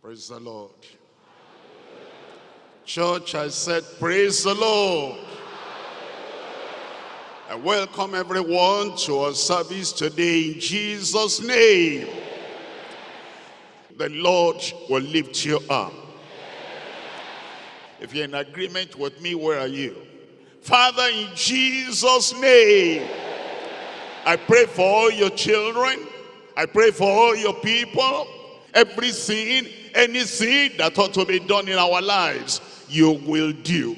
Praise the Lord. Church, I said, praise the Lord. I welcome everyone to our service today in Jesus' name. The Lord will lift you up. If you're in agreement with me, where are you? Father, in Jesus' name, I pray for all your children. I pray for all your people. Every sin, any sin that ought to be done in our lives, you will do.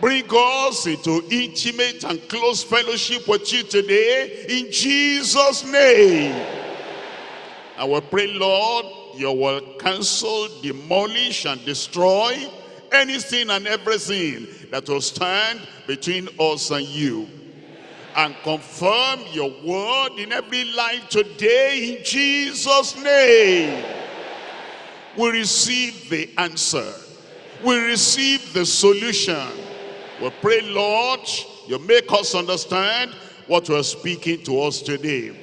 Bring us into intimate and close fellowship with you today in Jesus' name. I will pray, Lord, you will cancel, demolish, and destroy anything and everything that will stand between us and you. And confirm your word in every life today in Jesus' name. We receive the answer. We receive the solution. We pray, Lord, you make us understand what you are speaking to us today.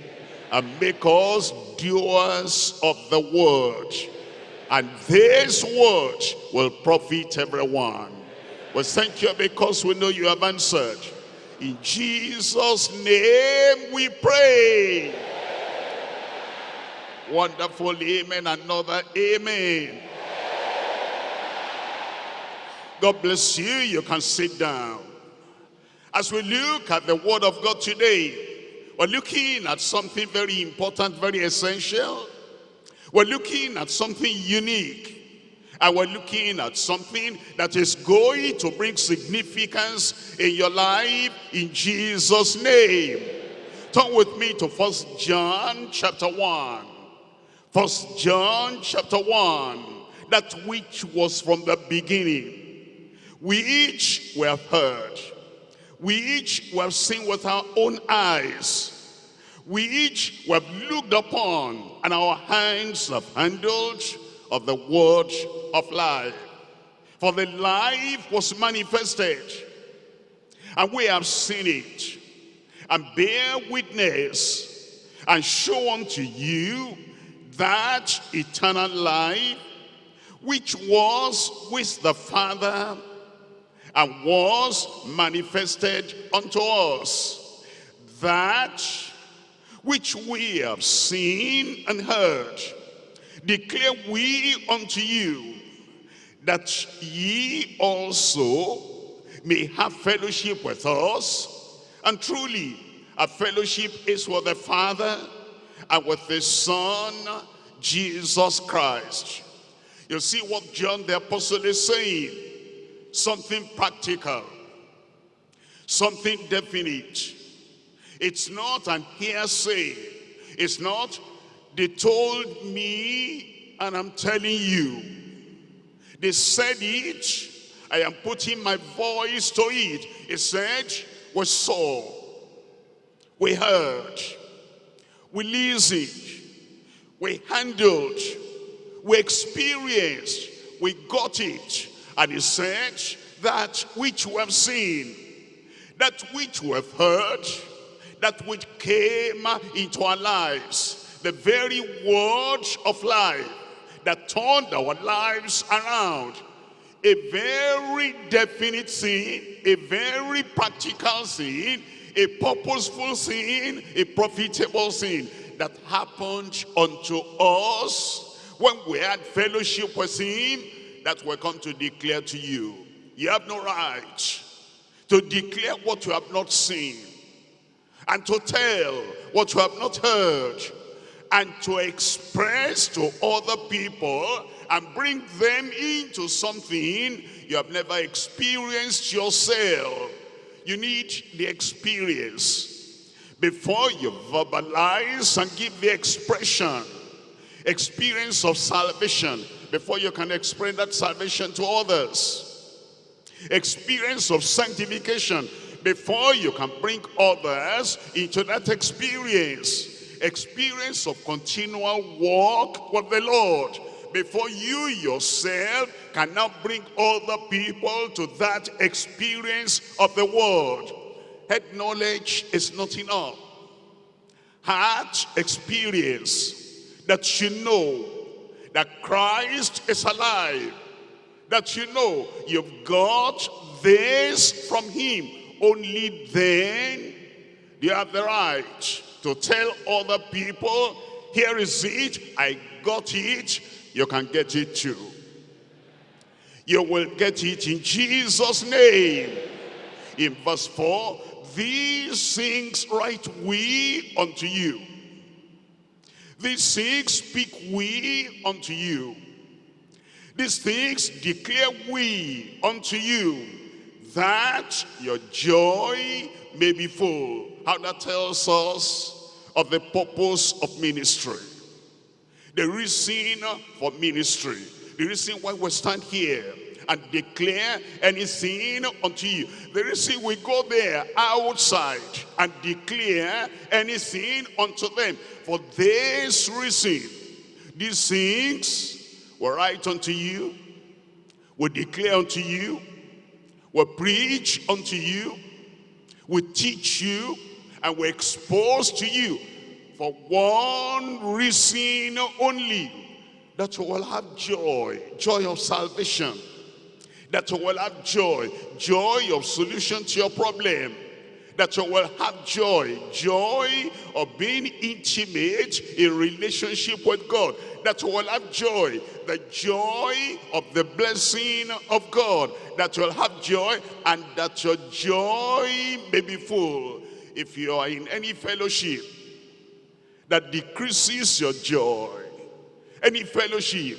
And make us doers of the word. And this word will profit everyone. We thank you because we know you have answered. In Jesus' name we pray. Wonderful amen. Another amen. God bless you. You can sit down. As we look at the word of God today, we're looking at something very important, very essential. We're looking at something unique. And we're looking at something that is going to bring significance in your life in Jesus' name. Turn with me to First John chapter 1. First John chapter 1. That which was from the beginning. We each were heard. We each were seen with our own eyes. We each were looked upon and our hands have handled of the word of life. For the life was manifested, and we have seen it, and bear witness, and show unto you that eternal life, which was with the Father, and was manifested unto us, that which we have seen and heard, declare we unto you, that ye also may have fellowship with us. And truly, a fellowship is with the Father and with the Son, Jesus Christ. You see what John the Apostle is saying. Something practical. Something definite. It's not an hearsay. It's not they told me and I'm telling you. They said it. I am putting my voice to it. He said, we saw, we heard, we listened, we handled, we experienced, we got it. And he said, that which we have seen, that which we have heard, that which came into our lives, the very word of life that turned our lives around. A very definite sin, a very practical sin, a purposeful sin, a profitable sin that happened unto us when we had fellowship with him that we're come to declare to you. You have no right to declare what you have not seen and to tell what you have not heard and to express to other people and bring them into something you have never experienced yourself. You need the experience before you verbalize and give the expression. Experience of salvation before you can explain that salvation to others. Experience of sanctification before you can bring others into that experience experience of continual walk with the Lord before you yourself can now bring other people to that experience of the word. Head knowledge is not enough. Heart experience that you know that Christ is alive, that you know you've got this from him, only then you have the right to tell other people, here is it, I got it, you can get it too. You will get it in Jesus' name. In verse 4, these things write we unto you. These things speak we unto you. These things declare we unto you, that your joy may be full. How that tells us of the purpose of ministry. The reason for ministry. The reason why we stand here and declare anything unto you. The reason we go there outside and declare anything unto them. For this reason, these things will write unto you, we declare unto you, we preach unto you, we teach you, and will expose to you for one reason only, that you will have joy, joy of salvation, that you will have joy, joy of solution to your problem, that you will have joy, joy of being intimate in relationship with God, that you will have joy, the joy of the blessing of God, that you will have joy and that your joy may be full. If you are in any fellowship that decreases your joy, any fellowship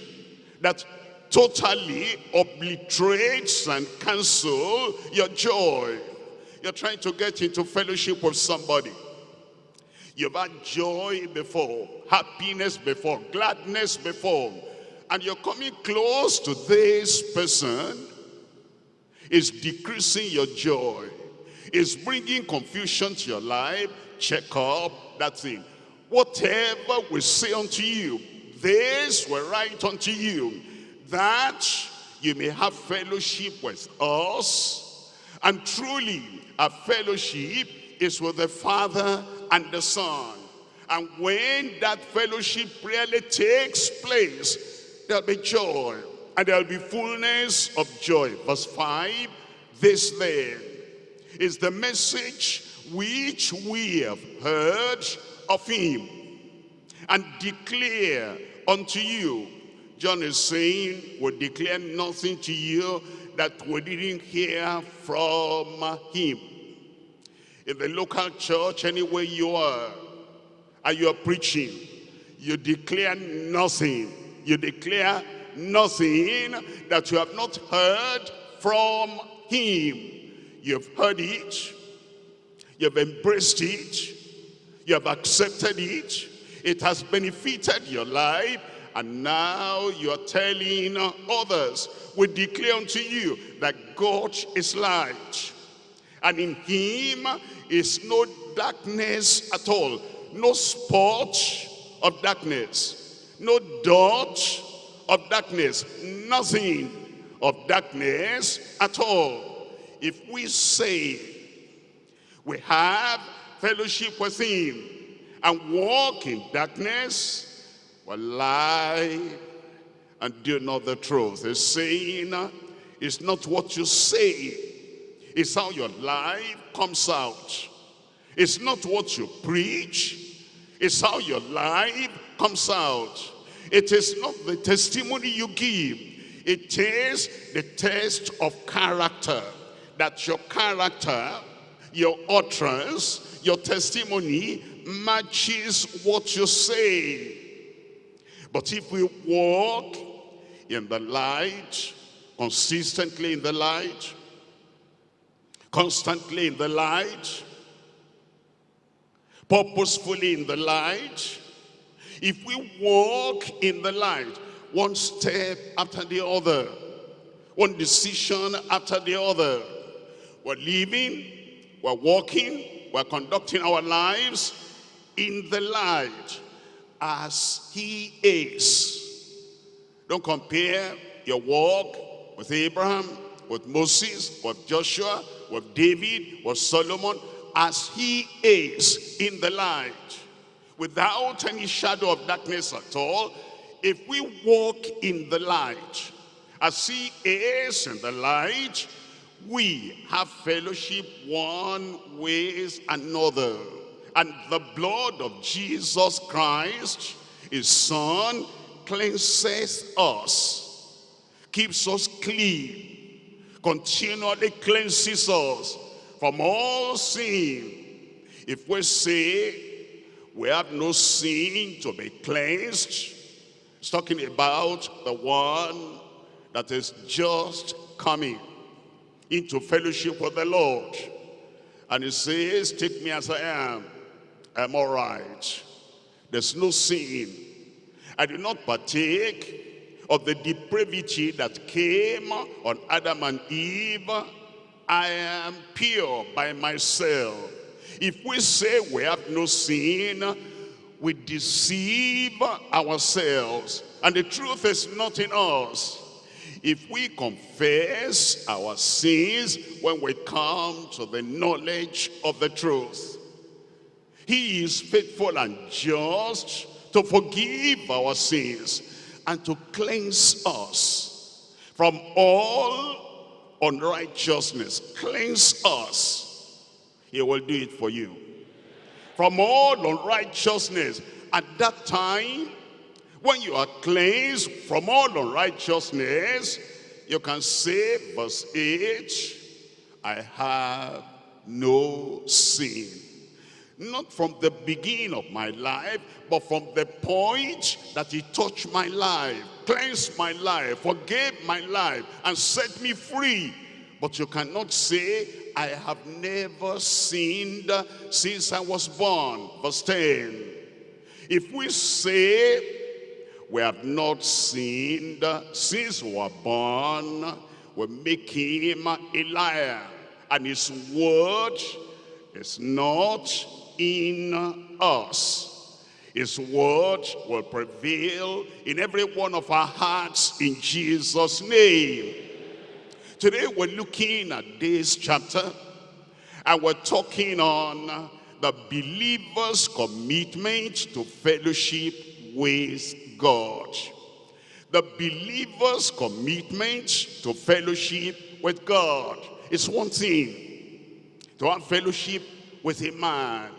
that totally obliterates and cancel your joy. You're trying to get into fellowship with somebody. You've had joy before, happiness before, gladness before, and you're coming close to this person, is decreasing your joy, is bringing confusion to your life, check up that thing. Whatever we say unto you, this will write unto you, that you may have fellowship with us. And truly, a fellowship is with the Father and the Son. And when that fellowship really takes place, there'll be joy and there'll be fullness of joy. Verse 5, this then is the message which we have heard of him and declare unto you John is saying, we declare nothing to you that we didn't hear from him. In the local church, anywhere you are, and you are preaching, you declare nothing. You declare nothing that you have not heard from him. You've heard it. You've embraced it. You have accepted it. It has benefited your life and now you are telling others, we declare unto you that God is light. And in him is no darkness at all. No spot of darkness. No dot of darkness. Nothing of darkness at all. If we say we have fellowship with him and walk in darkness, will lie and do not the truth. The saying is not what you say. It's how your life comes out. It's not what you preach. It's how your life comes out. It is not the testimony you give. It is the test of character. That your character, your utterance, your testimony matches what you say. But if we walk in the light, consistently in the light, constantly in the light, purposefully in the light, if we walk in the light, one step after the other, one decision after the other, we're living, we're walking, we're conducting our lives in the light as he is. Don't compare your walk with Abraham, with Moses, with Joshua, with David, with Solomon, as he is in the light, without any shadow of darkness at all, if we walk in the light, as he is in the light, we have fellowship one with another. And the blood of Jesus Christ, his son, cleanses us, keeps us clean, continually cleanses us from all sin. If we say we have no sin to be cleansed, it's talking about the one that is just coming into fellowship with the Lord. And he says, take me as I am. I'm all right. There's no sin. I do not partake of the depravity that came on Adam and Eve. I am pure by myself. If we say we have no sin, we deceive ourselves. And the truth is not in us. If we confess our sins when we come to the knowledge of the truth, he is faithful and just to forgive our sins and to cleanse us from all unrighteousness. Cleanse us. He will do it for you. From all unrighteousness. At that time, when you are cleansed from all unrighteousness, you can say, verse 8, I have no sin. Not from the beginning of my life, but from the point that he touched my life, cleansed my life, forgave my life, and set me free. But you cannot say, I have never sinned since I was born. Verse 10. If we say we have not sinned since we were born. We make him a liar. And his word is not in us. His word will prevail in every one of our hearts in Jesus' name. Today we're looking at this chapter and we're talking on the believer's commitment to fellowship with God. The believer's commitment to fellowship with God. is one thing to have fellowship with a man.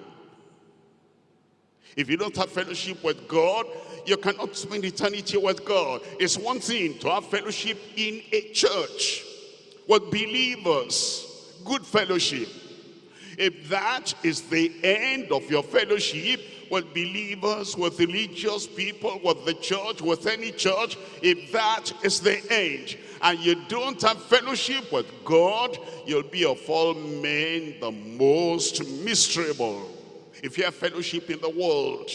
If you don't have fellowship with God, you cannot spend eternity with God. It's one thing to have fellowship in a church with believers, good fellowship. If that is the end of your fellowship, with believers, with religious people, with the church, with any church, if that is the end, and you don't have fellowship with God, you'll be of all men the most miserable. If you have fellowship in the world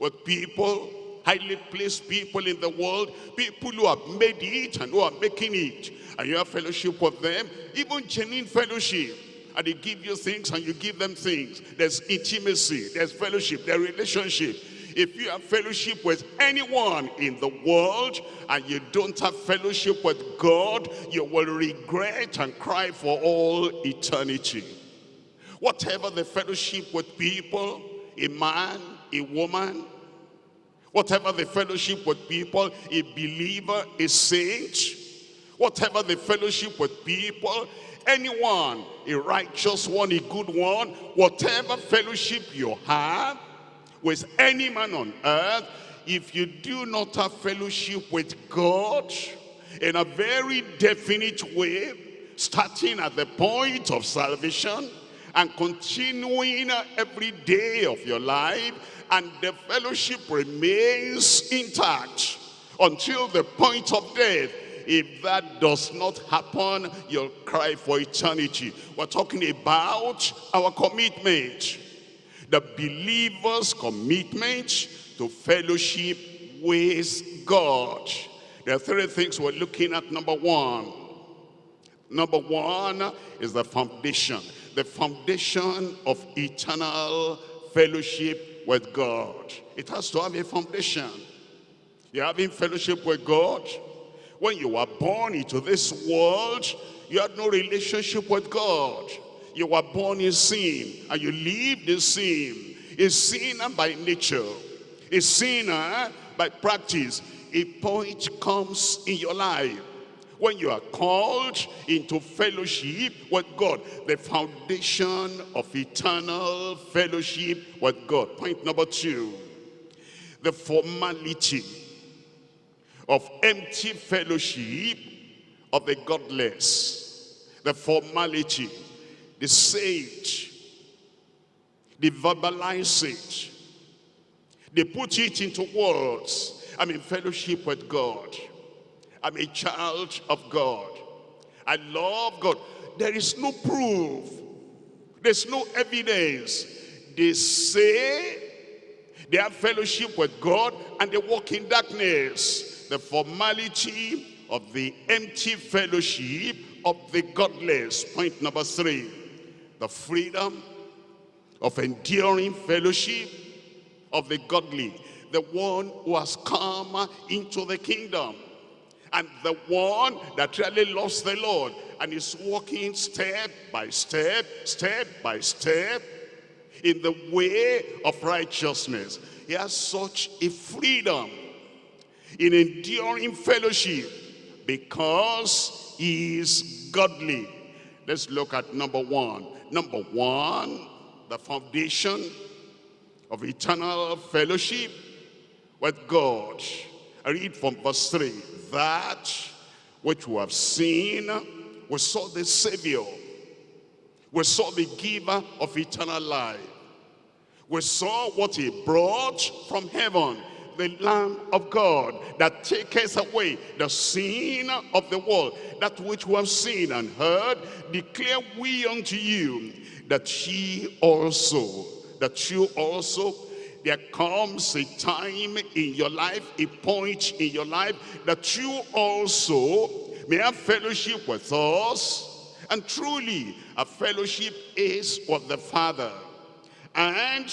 with people, highly placed people in the world, people who have made it and who are making it, and you have fellowship with them, even genuine fellowship, and they give you things and you give them things. There's intimacy, there's fellowship, there's relationship. If you have fellowship with anyone in the world and you don't have fellowship with God, you will regret and cry for all eternity. Whatever the fellowship with people, a man, a woman, whatever the fellowship with people, a believer, a saint, whatever the fellowship with people, anyone, a righteous one, a good one, whatever fellowship you have with any man on earth, if you do not have fellowship with God in a very definite way, starting at the point of salvation and continuing every day of your life, and the fellowship remains intact until the point of death, if that does not happen, you'll cry for eternity. We're talking about our commitment. The believer's commitment to fellowship with God. There are three things we're looking at. Number one. Number one is the foundation. The foundation of eternal fellowship with God. It has to have a foundation. You're having fellowship with God when you were born into this world, you had no relationship with God. You were born in sin and you lived in sin. A sinner by nature. A sinner eh, by practice. A point comes in your life when you are called into fellowship with God, the foundation of eternal fellowship with God. Point number two, the formality of empty fellowship of the godless. The formality, the sage, they verbalize it. They put it into words. I'm in fellowship with God. I'm a child of God. I love God. There is no proof. There's no evidence. They say they have fellowship with God and they walk in darkness. The formality of the empty fellowship of the godless. Point number three, the freedom of enduring fellowship of the godly. The one who has come into the kingdom and the one that really loves the Lord and is walking step by step, step by step in the way of righteousness. He has such a freedom in enduring fellowship because he is godly. Let's look at number one. Number one, the foundation of eternal fellowship with God. I read from verse 3 that which we have seen, we saw the Savior. We saw the giver of eternal life. We saw what he brought from heaven, the Lamb of God that taketh away the sin of the world. That which we have seen and heard, declare we unto you, that ye also, that you also there comes a time in your life, a point in your life, that you also may have fellowship with us. And truly, a fellowship is with the Father and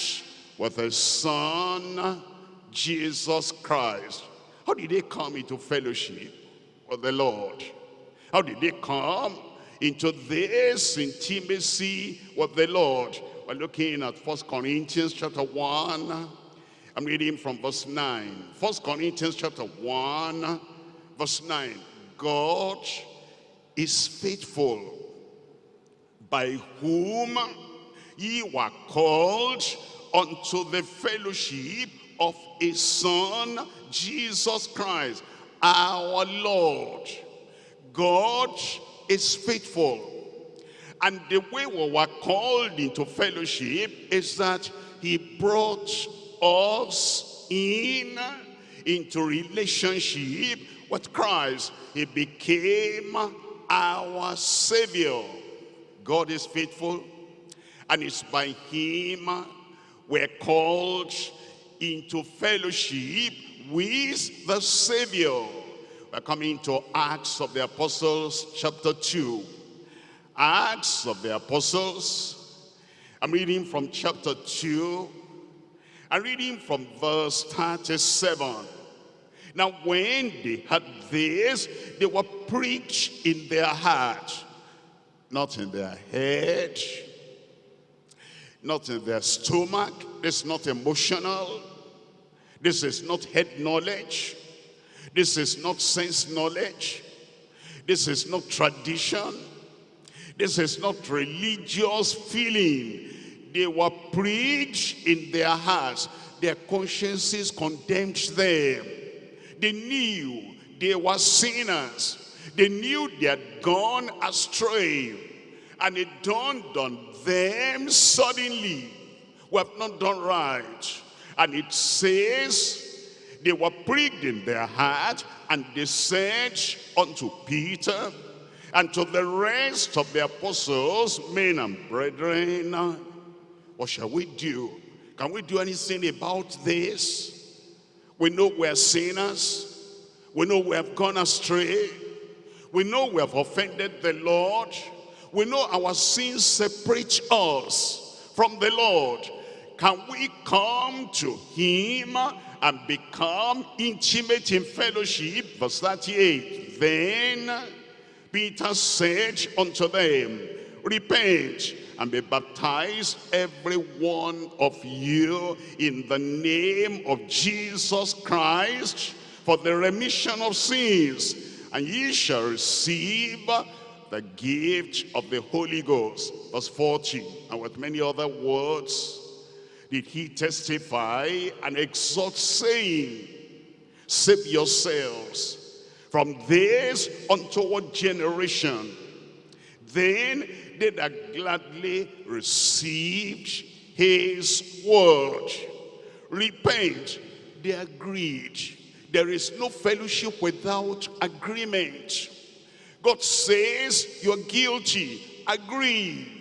with the Son, Jesus Christ. How did they come into fellowship with the Lord? How did they come into this intimacy with the Lord? We're looking at First Corinthians chapter 1. I'm reading from verse 9. First Corinthians chapter 1, verse 9. God is faithful, by whom ye were called unto the fellowship of his Son, Jesus Christ, our Lord. God is faithful and the way we were called into fellowship is that he brought us in into relationship with Christ. He became our Savior. God is faithful and it's by him we're called into fellowship with the Savior. We're coming to Acts of the Apostles chapter 2. Acts of the Apostles. I'm reading from chapter 2. I'm reading from verse 37. Now when they had this, they were preached in their heart, not in their head, not in their stomach. It's not emotional. This is not head knowledge. This is not sense knowledge. This is not tradition. This is not religious feeling. They were preached in their hearts. Their consciences condemned them. They knew they were sinners. They knew they had gone astray. And it dawned on them suddenly. We have not done right. And it says they were pricked in their heart and they said unto Peter and to the rest of the apostles, men and brethren, what shall we do? Can we do anything about this? We know we're sinners. We know we have gone astray. We know we have offended the Lord. We know our sins separate us from the Lord. Can we come to him and become intimate in fellowship? Verse 38. Then Peter said unto them, Repent and be baptized every one of you in the name of Jesus Christ for the remission of sins and ye shall receive the gift of the Holy Ghost verse 40 and with many other words did he testify and exhort saying save yourselves from this untoward generation then they that gladly received his word. Repent, they agreed. There is no fellowship without agreement. God says you're guilty, agree.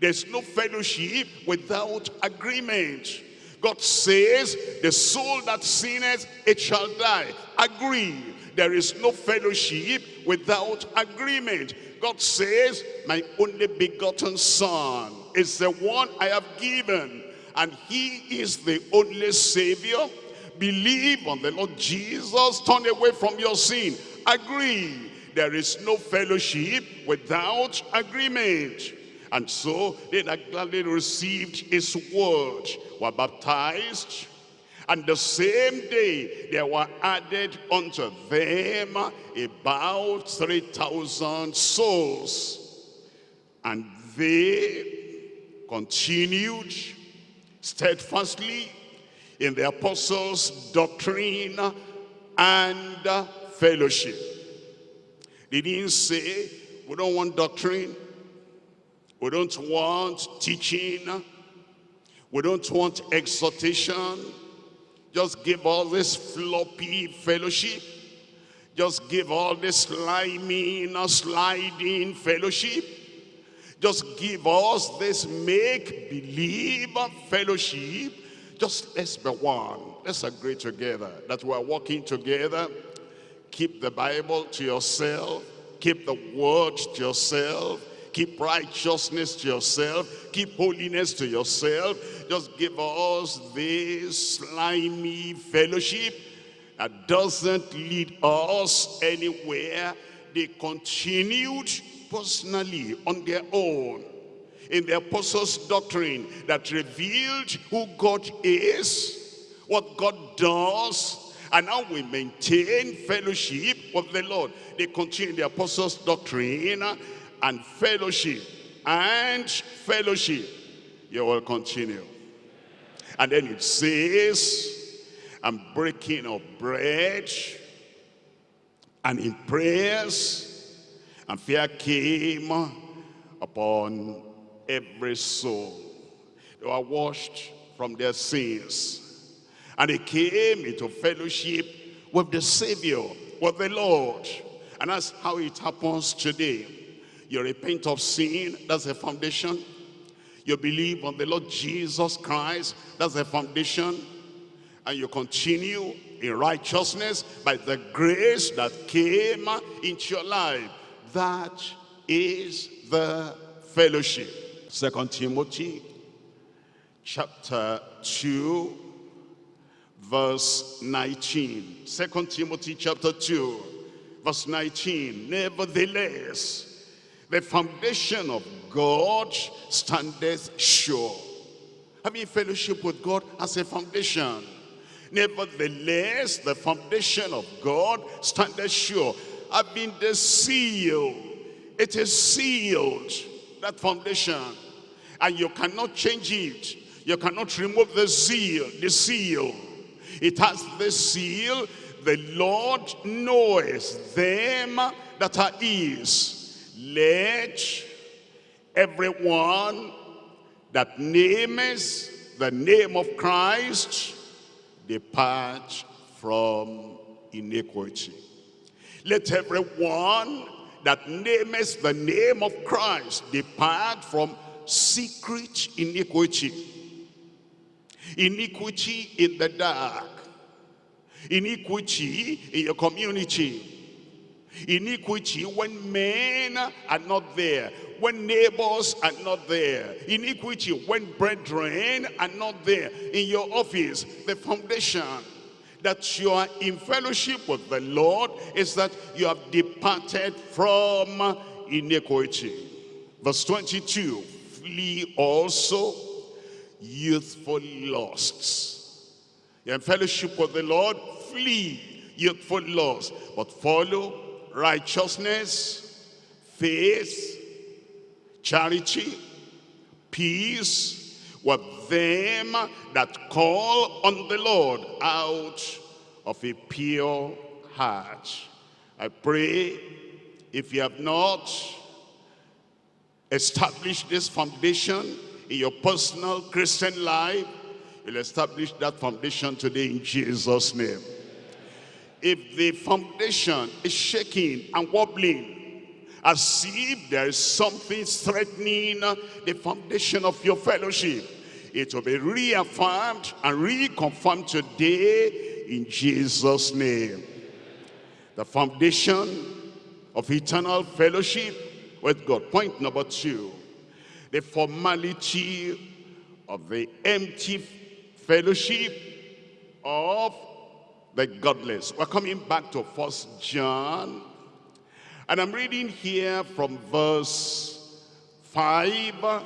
There's no fellowship without agreement. God says, the soul that sinneth, it shall die. Agree. There is no fellowship without agreement. God says, my only begotten son is the one I have given. And he is the only savior. Believe on the Lord Jesus. Turn away from your sin. Agree. There is no fellowship without agreement. And so they that gladly received his word were baptized. And the same day there were added unto them about 3,000 souls. And they continued steadfastly in the apostles' doctrine and fellowship. They didn't say, we don't want doctrine, we don't want teaching, we don't want exhortation, just give all this floppy fellowship. Just give all this slimy, sliding fellowship. Just give us this make-believe fellowship. Just let's be one. Let's agree together that we're working together. Keep the Bible to yourself. Keep the word to yourself. Keep righteousness to yourself. Keep holiness to yourself just give us this slimy fellowship that doesn't lead us anywhere. They continued personally on their own in the apostles' doctrine that revealed who God is, what God does, and how we maintain fellowship with the Lord. They continue the apostles' doctrine and fellowship and fellowship. You will continue. And then it says, I'm breaking of bread and in prayers and fear came upon every soul. They were washed from their sins. And they came into fellowship with the Savior, with the Lord. And that's how it happens today. You repent of sin, that's the foundation you believe on the Lord Jesus Christ. That's the foundation. And you continue in righteousness by the grace that came into your life. That is the fellowship. Second Timothy chapter 2 verse 19. Second Timothy chapter 2 verse 19. Nevertheless, the foundation of God standeth sure. Having fellowship with God as a foundation. Nevertheless, the foundation of God standeth sure. Having the seal. It is sealed, that foundation. And you cannot change it. You cannot remove the seal, the seal. It has the seal. The Lord knows them that are his let everyone that names the name of Christ depart from iniquity. Let everyone that names the name of Christ depart from secret iniquity. Iniquity in the dark. Iniquity in your community Iniquity when men are not there, when neighbors are not there. Iniquity when brethren are not there. In your office, the foundation that you are in fellowship with the Lord is that you have departed from iniquity. Verse 22, flee also youthful lusts. You're in fellowship with the Lord, flee youthful lusts, but follow righteousness, faith, charity, peace with them that call on the Lord out of a pure heart. I pray if you have not established this foundation in your personal Christian life, you'll establish that foundation today in Jesus' name. If the foundation is shaking and wobbling, as if there is something threatening the foundation of your fellowship, it will be reaffirmed and reconfirmed today in Jesus' name. The foundation of eternal fellowship with God. Point number two, the formality of the empty fellowship of the godless. We're coming back to First John. And I'm reading here from verse 5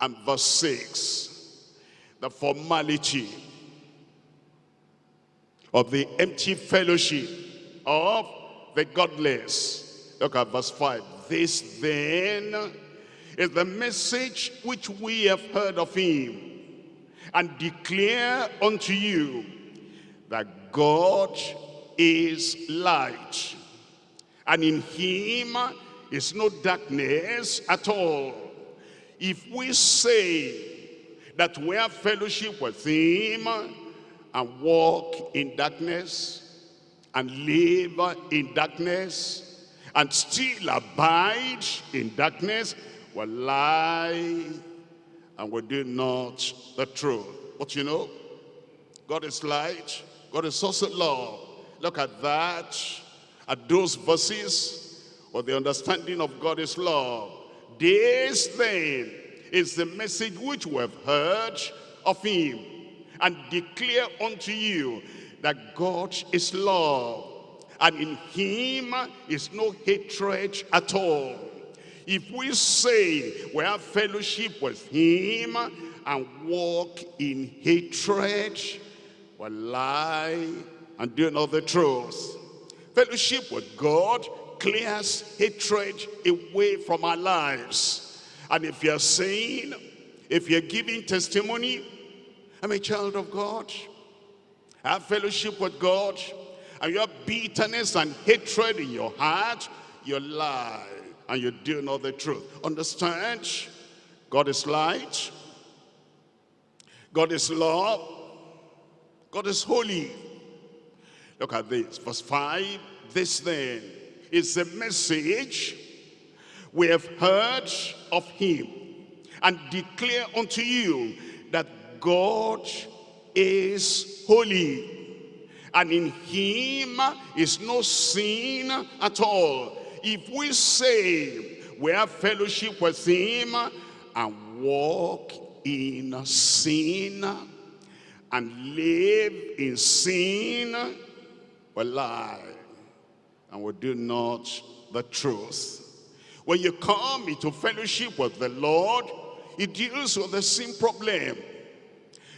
and verse 6. The formality of the empty fellowship of the godless. Look at verse 5. This then is the message which we have heard of him and declare unto you that God is light and in him is no darkness at all. If we say that we have fellowship with him and walk in darkness and live in darkness and still abide in darkness will lie and will do not the truth. But you know, God is light, God is also love. Look at that, at those verses, or the understanding of God is love. This then is the message which we have heard of him and declare unto you that God is love and in him is no hatred at all. If we say we have fellowship with him and walk in hatred, we lie and do not the truth. Fellowship with God clears hatred away from our lives. And if you're saying, if you're giving testimony, I'm a child of God, I have fellowship with God, and you have bitterness and hatred in your heart, you lie and you do not the truth. Understand? God is light. God is love. God is holy. Look at this, verse 5. This then is the message we have heard of him and declare unto you that God is holy and in him is no sin at all. If we say we have fellowship with him and walk in sin and live in sin, we lie and we do not the truth. When you come into fellowship with the Lord, he deals with the sin problem.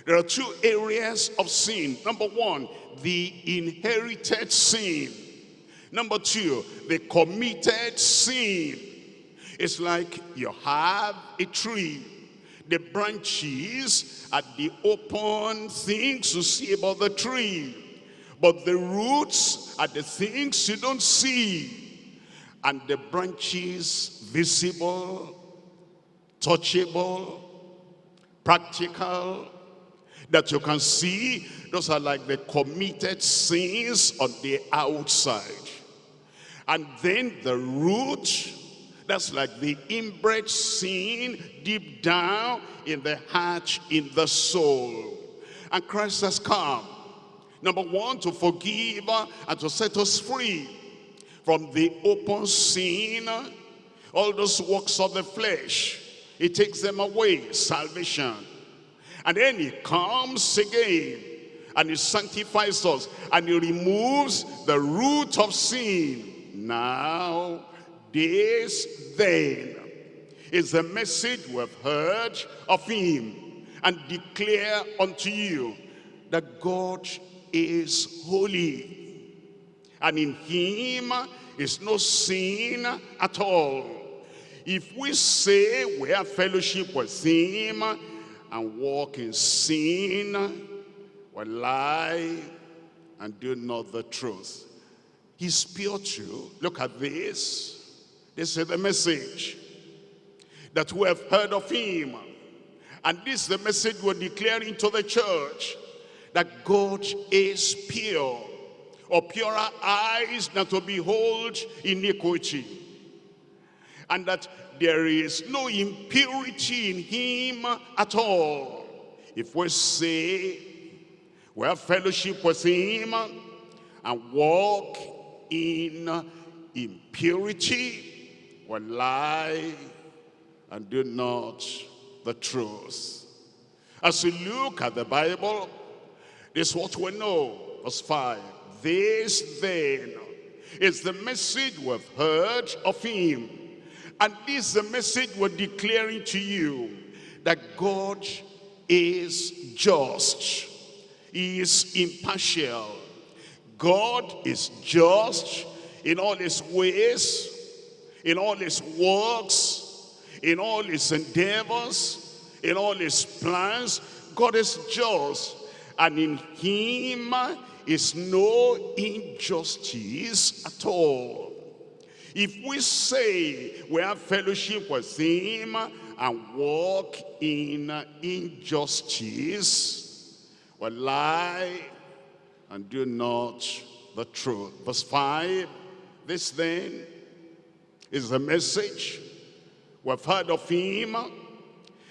There are two areas of sin. Number one, the inherited sin. Number two, the committed sin. It's like you have a tree. The branches are the open things you see about the tree. But the roots are the things you don't see. And the branches visible, touchable, practical, that you can see, those are like the committed sins on the outside. And then the root, that's like the inbred sin deep down in the heart, in the soul. And Christ has come. Number one, to forgive and to set us free from the open sin, all those works of the flesh. He takes them away, salvation. And then he comes again and he sanctifies us and he removes the root of sin. Now, this then is the message we have heard of him and declare unto you that God is holy and in him is no sin at all. If we say we have fellowship with him and walk in sin, we lie and do not the truth. He's pure too. Look at this. This is the message that we have heard of him. And this is the message we're declaring to the church. That God is pure. Or purer eyes than to behold iniquity. And that there is no impurity in him at all. If we say we have fellowship with him and walk in impurity, we lie and do not the truth. As we look at the Bible, this is what we know. Verse 5. This then is the message we've heard of him. And this is the message we're declaring to you. That God is just. He is impartial. God is just in all his ways, in all his works, in all his endeavors, in all his plans. God is just, and in him is no injustice at all. If we say we have fellowship with him and walk in injustice, we lie and do not the truth. Verse 5, this then is the message We've heard of him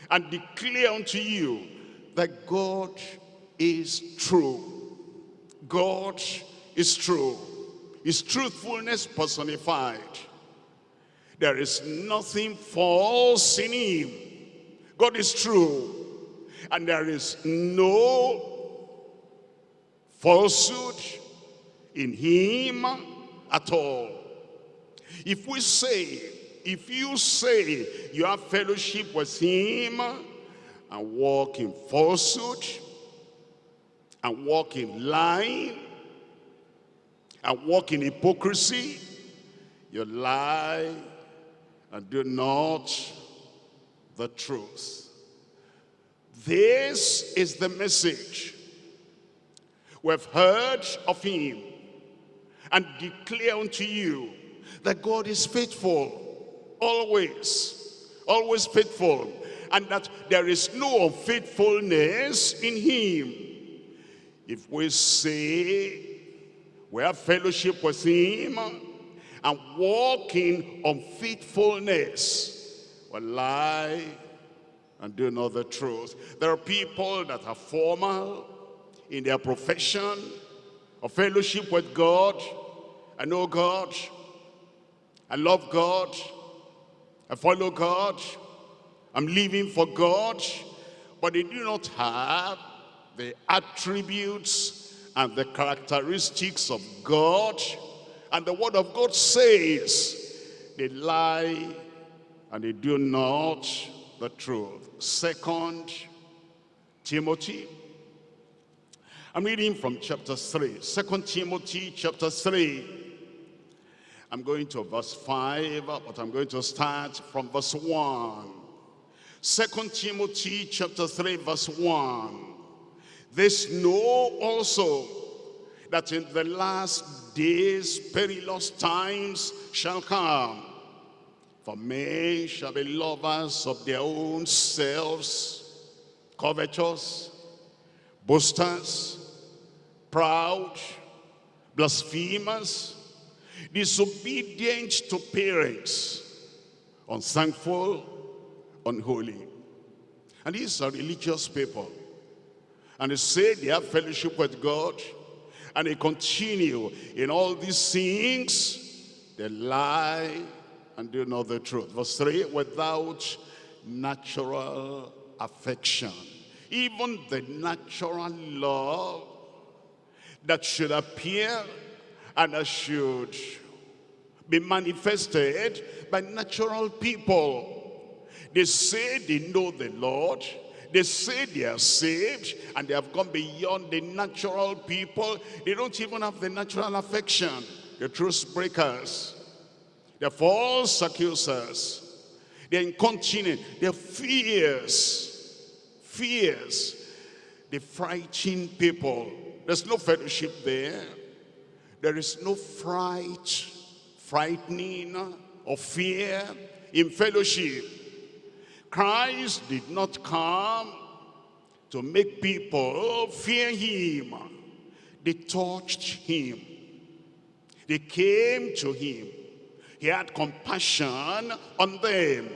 and declare unto you that God is true. God is true. His truthfulness personified. There is nothing false in him. God is true. And there is no falsehood in him at all. If we say if you say you have fellowship with him and walk in falsehood and walk in lying and walk in hypocrisy, you lie and do not the truth. This is the message we've heard of him and declare unto you that God is faithful always, always faithful, and that there is no unfaithfulness in him. If we say we have fellowship with him and walk in unfaithfulness, we lie and do not the truth. There are people that are formal in their profession of fellowship with God. I know God. I love God. I follow God. I'm living for God. But they do not have the attributes and the characteristics of God. And the word of God says they lie and they do not the truth. Second Timothy. I'm reading from chapter 3. Second Timothy chapter 3 I'm going to verse 5, but I'm going to start from verse 1. Second Timothy chapter 3, verse 1. This know also that in the last days perilous times shall come. For men shall be lovers of their own selves, covetous, boasters, proud, blasphemers, disobedient to parents, unthankful, unholy. And these are religious people. And they say they have fellowship with God. And they continue in all these things. They lie and do not the truth. Verse 3, without natural affection. Even the natural love that should appear and should be manifested by natural people. They say they know the Lord. They say they are saved and they have gone beyond the natural people. They don't even have the natural affection. The truth breakers. The false accusers. They're incontinent. They're fierce. Fierce. They frighten people. There's no fellowship there. There is no fright, frightening or fear in fellowship. Christ did not come to make people fear him. They touched him. They came to him. He had compassion on them.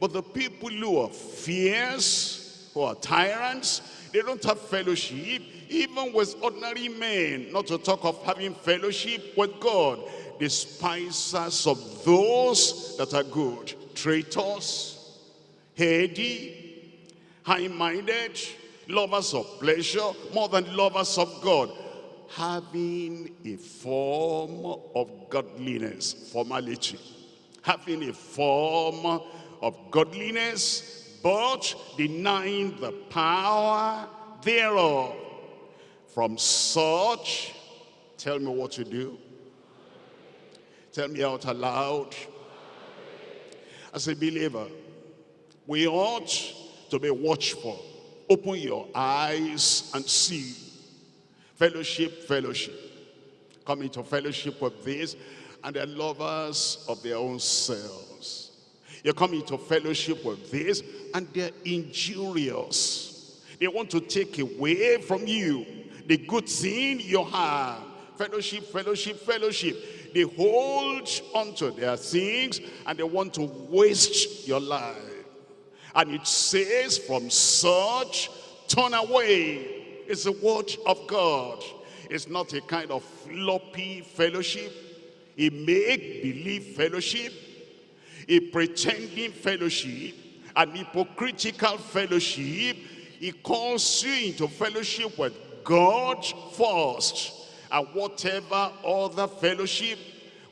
But the people who are fierce, who are tyrants, they don't have fellowship even with ordinary men, not to talk of having fellowship with God. Despisers of those that are good, traitors, heady, high-minded, lovers of pleasure more than lovers of God, having a form of godliness, formality, having a form of godliness, but denying the power thereof. From such, tell me what to do. Tell me out aloud. As a believer, we ought to be watchful. Open your eyes and see. Fellowship, fellowship. Come into fellowship with this, and they're lovers of their own selves. You come into fellowship with this, and they're injurious. They want to take away from you the good thing you have. Fellowship, fellowship, fellowship. They hold onto their things and they want to waste your life. And it says, from such, turn away. It's the word of God. It's not a kind of floppy fellowship, a make-believe fellowship, a pretending fellowship, an hypocritical fellowship. He calls you into fellowship with God first. And whatever other fellowship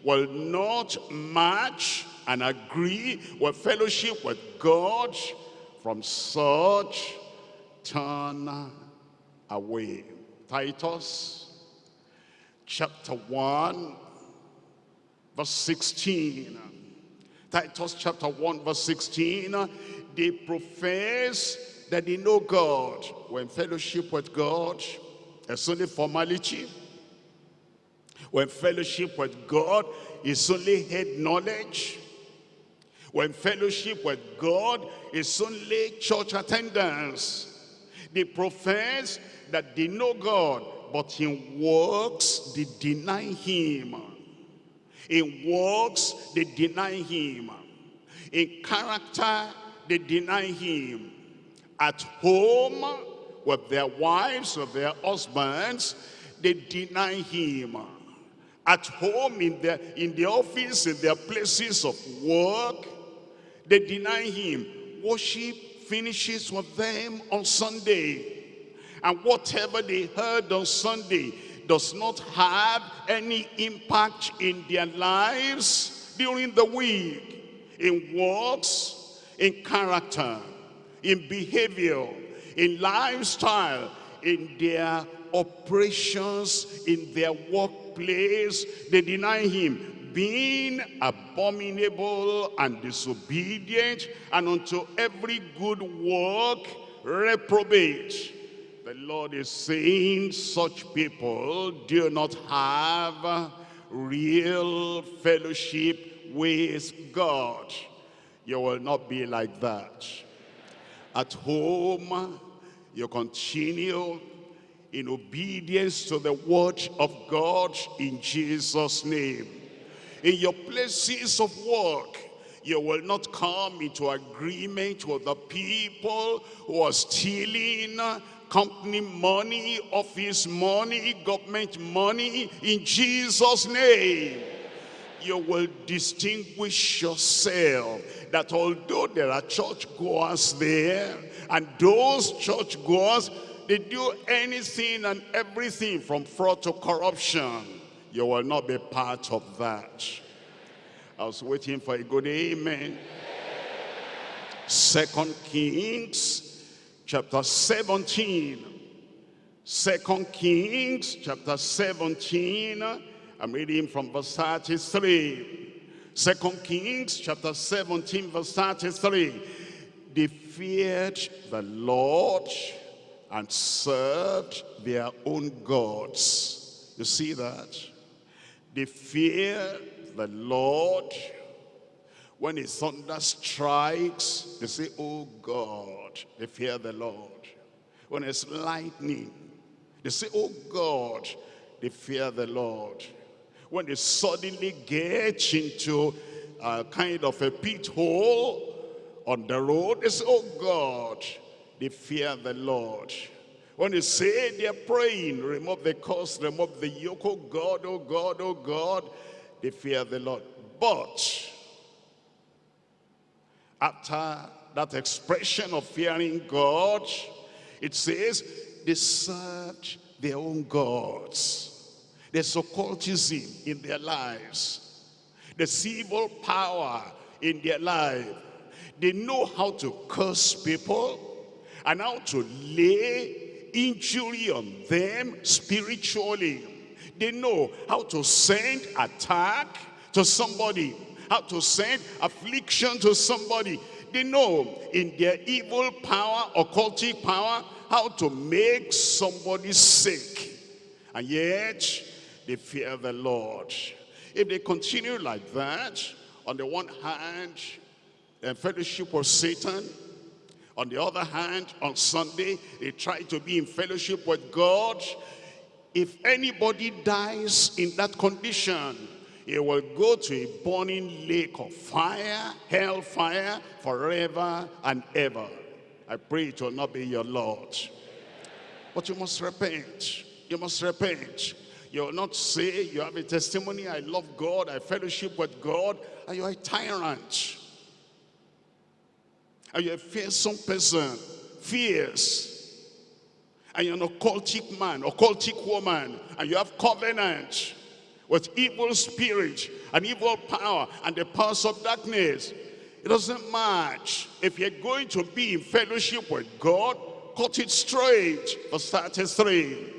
will not match and agree with fellowship with God, from such turn away. Titus chapter 1 verse 16. Titus chapter 1 verse 16. They profess that they know God. When fellowship with God, it's only formality. When fellowship with God is only head knowledge. When fellowship with God is only church attendance. They profess that they know God, but in works they deny him. In works they deny him. In character they deny him. At home with their wives, with their husbands, they deny him. At home, in their, in the office, in their places of work, they deny him. Worship finishes with them on Sunday. And whatever they heard on Sunday does not have any impact in their lives during the week. In works, in character, in behavior, in lifestyle, in their operations, in their workplace. They deny him being abominable and disobedient and unto every good work reprobate. The Lord is saying such people do not have real fellowship with God. You will not be like that. At home, you continue in obedience to the word of God in Jesus' name. In your places of work, you will not come into agreement with the people who are stealing company money, office money, government money in Jesus' name. You will distinguish yourself that although there are churchgoers there, and those churchgoers, they do anything and everything from fraud to corruption. You will not be part of that. I was waiting for a good amen. Second Kings chapter 17. Second Kings chapter 17. I'm reading from verse 33. Second Kings chapter 17 verse 33. They feared the Lord and served their own gods. You see that? They fear the Lord. When a thunder strikes, they say, oh God, they fear the Lord. When it's lightning, they say, oh God, they fear the Lord. When they suddenly get into a kind of a pit hole on the road, they say, oh God, they fear the Lord. When they say they're praying, remove the curse, remove the yoke, oh God, oh God, oh God, they fear the Lord. But after that expression of fearing God, it says they served their own gods. There's occultism in their lives. There's evil power in their life. They know how to curse people and how to lay injury on them spiritually. They know how to send attack to somebody, how to send affliction to somebody. They know in their evil power, occultic power, how to make somebody sick. And yet, they fear the Lord. If they continue like that, on the one hand, fellowship with Satan, on the other hand, on Sunday, they try to be in fellowship with God. If anybody dies in that condition, he will go to a burning lake of fire, hellfire, forever and ever. I pray it will not be your Lord. But you must repent. You must repent. You will not say you have a testimony, I love God, I fellowship with God, and you are a tyrant. And you're a fearsome person, fierce. And you're an occultic man, occultic woman, and you have covenant with evil spirit and evil power and the powers of darkness. It doesn't match. If you're going to be in fellowship with God, cut it straight. Verse 33.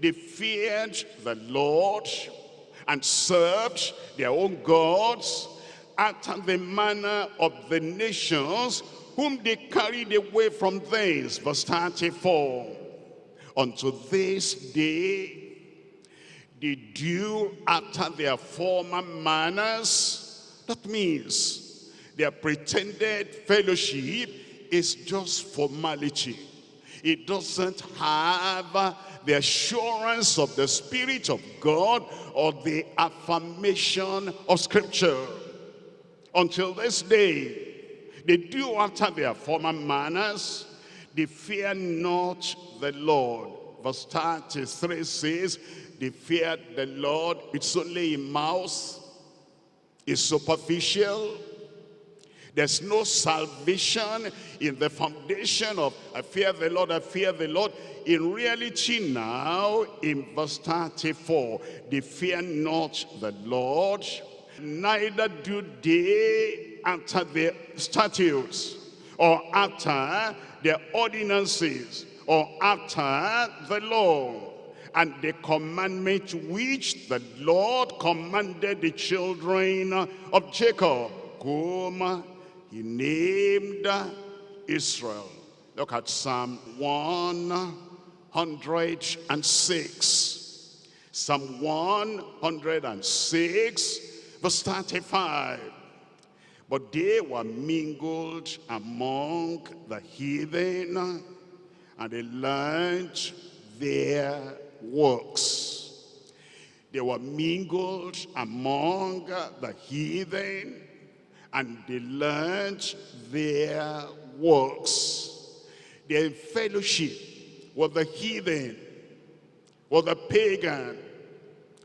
They feared the Lord and served their own gods after the manner of the nations whom they carried away from thence. Verse 34. Unto this day they do after their former manners. That means their pretended fellowship is just formality. It doesn't have the assurance of the Spirit of God or the affirmation of Scripture. Until this day, they do after their former manners. They fear not the Lord. Verse 33 says, they feared the Lord. It's only a mouse, It's superficial. There's no salvation in the foundation of I fear the Lord, I fear the Lord. In reality now, in verse 34, they fear not the Lord, neither do they after their statutes or after their ordinances or after the law and the commandment which the Lord commanded the children of Jacob whom he named Israel. Look at Psalm 106. Psalm 106 verse 35. But they were mingled among the heathen and they learned their works. They were mingled among the heathen and they learned their works. Their fellowship with the heathen, with the pagan,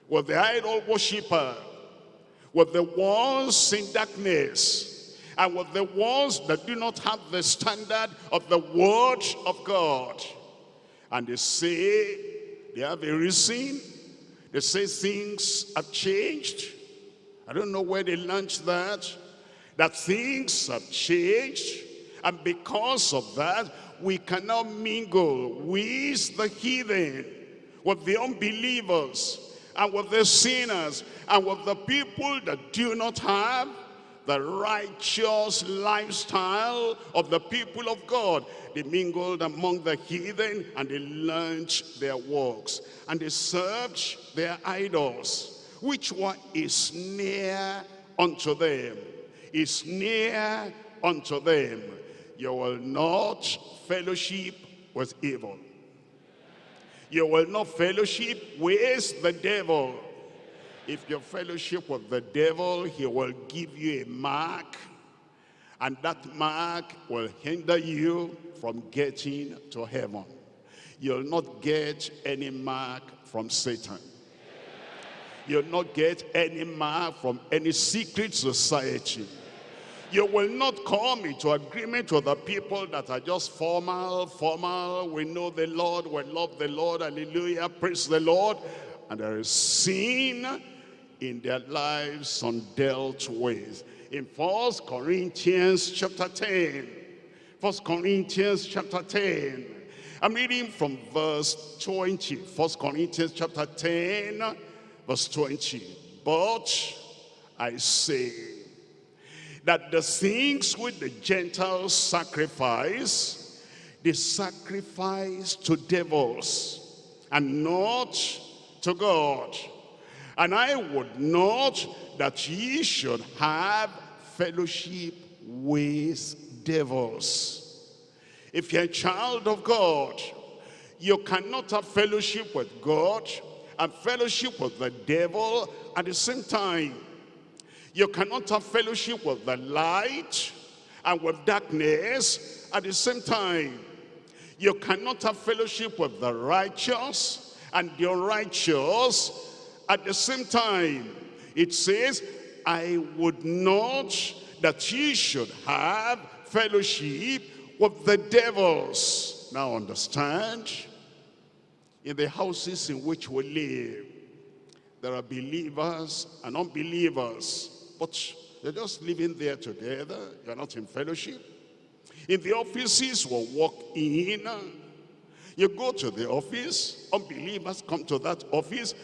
with the idol worshiper, with the ones in darkness and with the ones that do not have the standard of the word of God. And they say they have a reason. They say things have changed. I don't know where they launched that. That things have changed And because of that, we cannot mingle with the heathen, with the unbelievers, and with the sinners, and with the people that do not have the righteous lifestyle of the people of God. They mingled among the heathen and they learned their works. And they served their idols, which were a snare unto them. Is near unto them. You will not fellowship with evil. You will not fellowship with the devil. If you fellowship with the devil, he will give you a mark. And that mark will hinder you from getting to heaven. You'll not get any mark from Satan. You'll not get any mark from any secret society. You will not come into agreement with the people that are just formal, formal. We know the Lord, we love the Lord, hallelujah, praise the Lord. And there is sin in their lives undealt with. In First Corinthians chapter 10, First Corinthians chapter 10, I'm reading from verse 20. First Corinthians chapter 10, verse 20. But I say that the things which the Gentiles sacrifice, they sacrifice to devils and not to God. And I would not that ye should have fellowship with devils. If you're a child of God, you cannot have fellowship with God and fellowship with the devil at the same time. You cannot have fellowship with the light and with darkness at the same time. You cannot have fellowship with the righteous and the unrighteous at the same time, it says, I would not that ye should have fellowship with the devils. Now understand, in the houses in which we live, there are believers and unbelievers, but they're just living there together. You're not in fellowship. In the offices we'll walk in, you go to the office, unbelievers come to that office,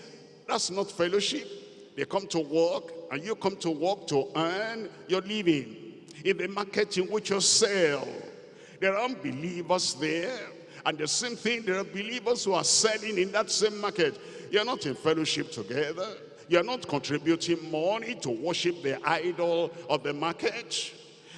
that's not fellowship. They come to work and you come to work to earn your living. In the market in which you sell, there are unbelievers there. And the same thing, there are believers who are selling in that same market. You're not in fellowship together. You're not contributing money to worship the idol of the market.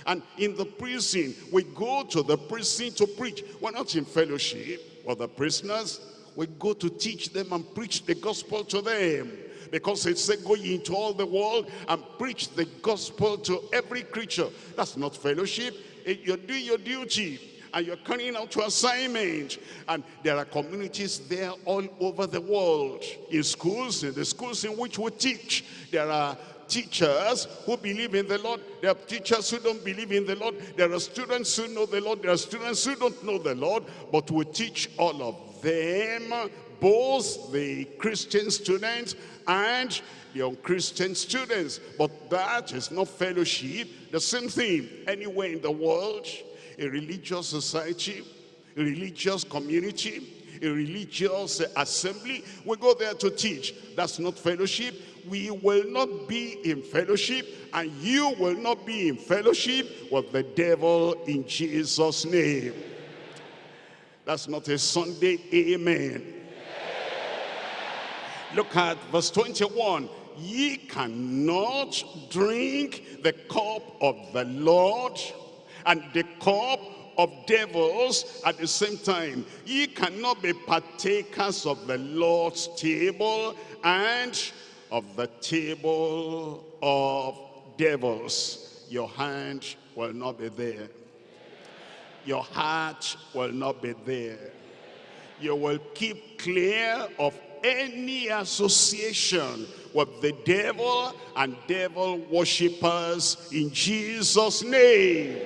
And in the prison, we go to the prison to preach. We're not in fellowship with the prisoners we go to teach them and preach the gospel to them. Because it said, go into all the world and preach the gospel to every creature. That's not fellowship. You're doing your duty and you're carrying out your assignment. And there are communities there all over the world. In schools, in the schools in which we teach, there are teachers who believe in the Lord. There are teachers who don't believe in the Lord. There are students who know the Lord. There are students who don't know the Lord. But we teach all of them, both the Christian students and the unchristian students. But that is not fellowship. The same thing anywhere in the world, a religious society, a religious community, a religious assembly. We go there to teach. That's not fellowship. We will not be in fellowship and you will not be in fellowship with the devil in Jesus' name. That's not a Sunday amen. Look at verse 21. Ye cannot drink the cup of the Lord and the cup of devils at the same time. Ye cannot be partakers of the Lord's table and of the table of devils. Your hand will not be there your heart will not be there. You will keep clear of any association with the devil and devil worshippers in Jesus' name.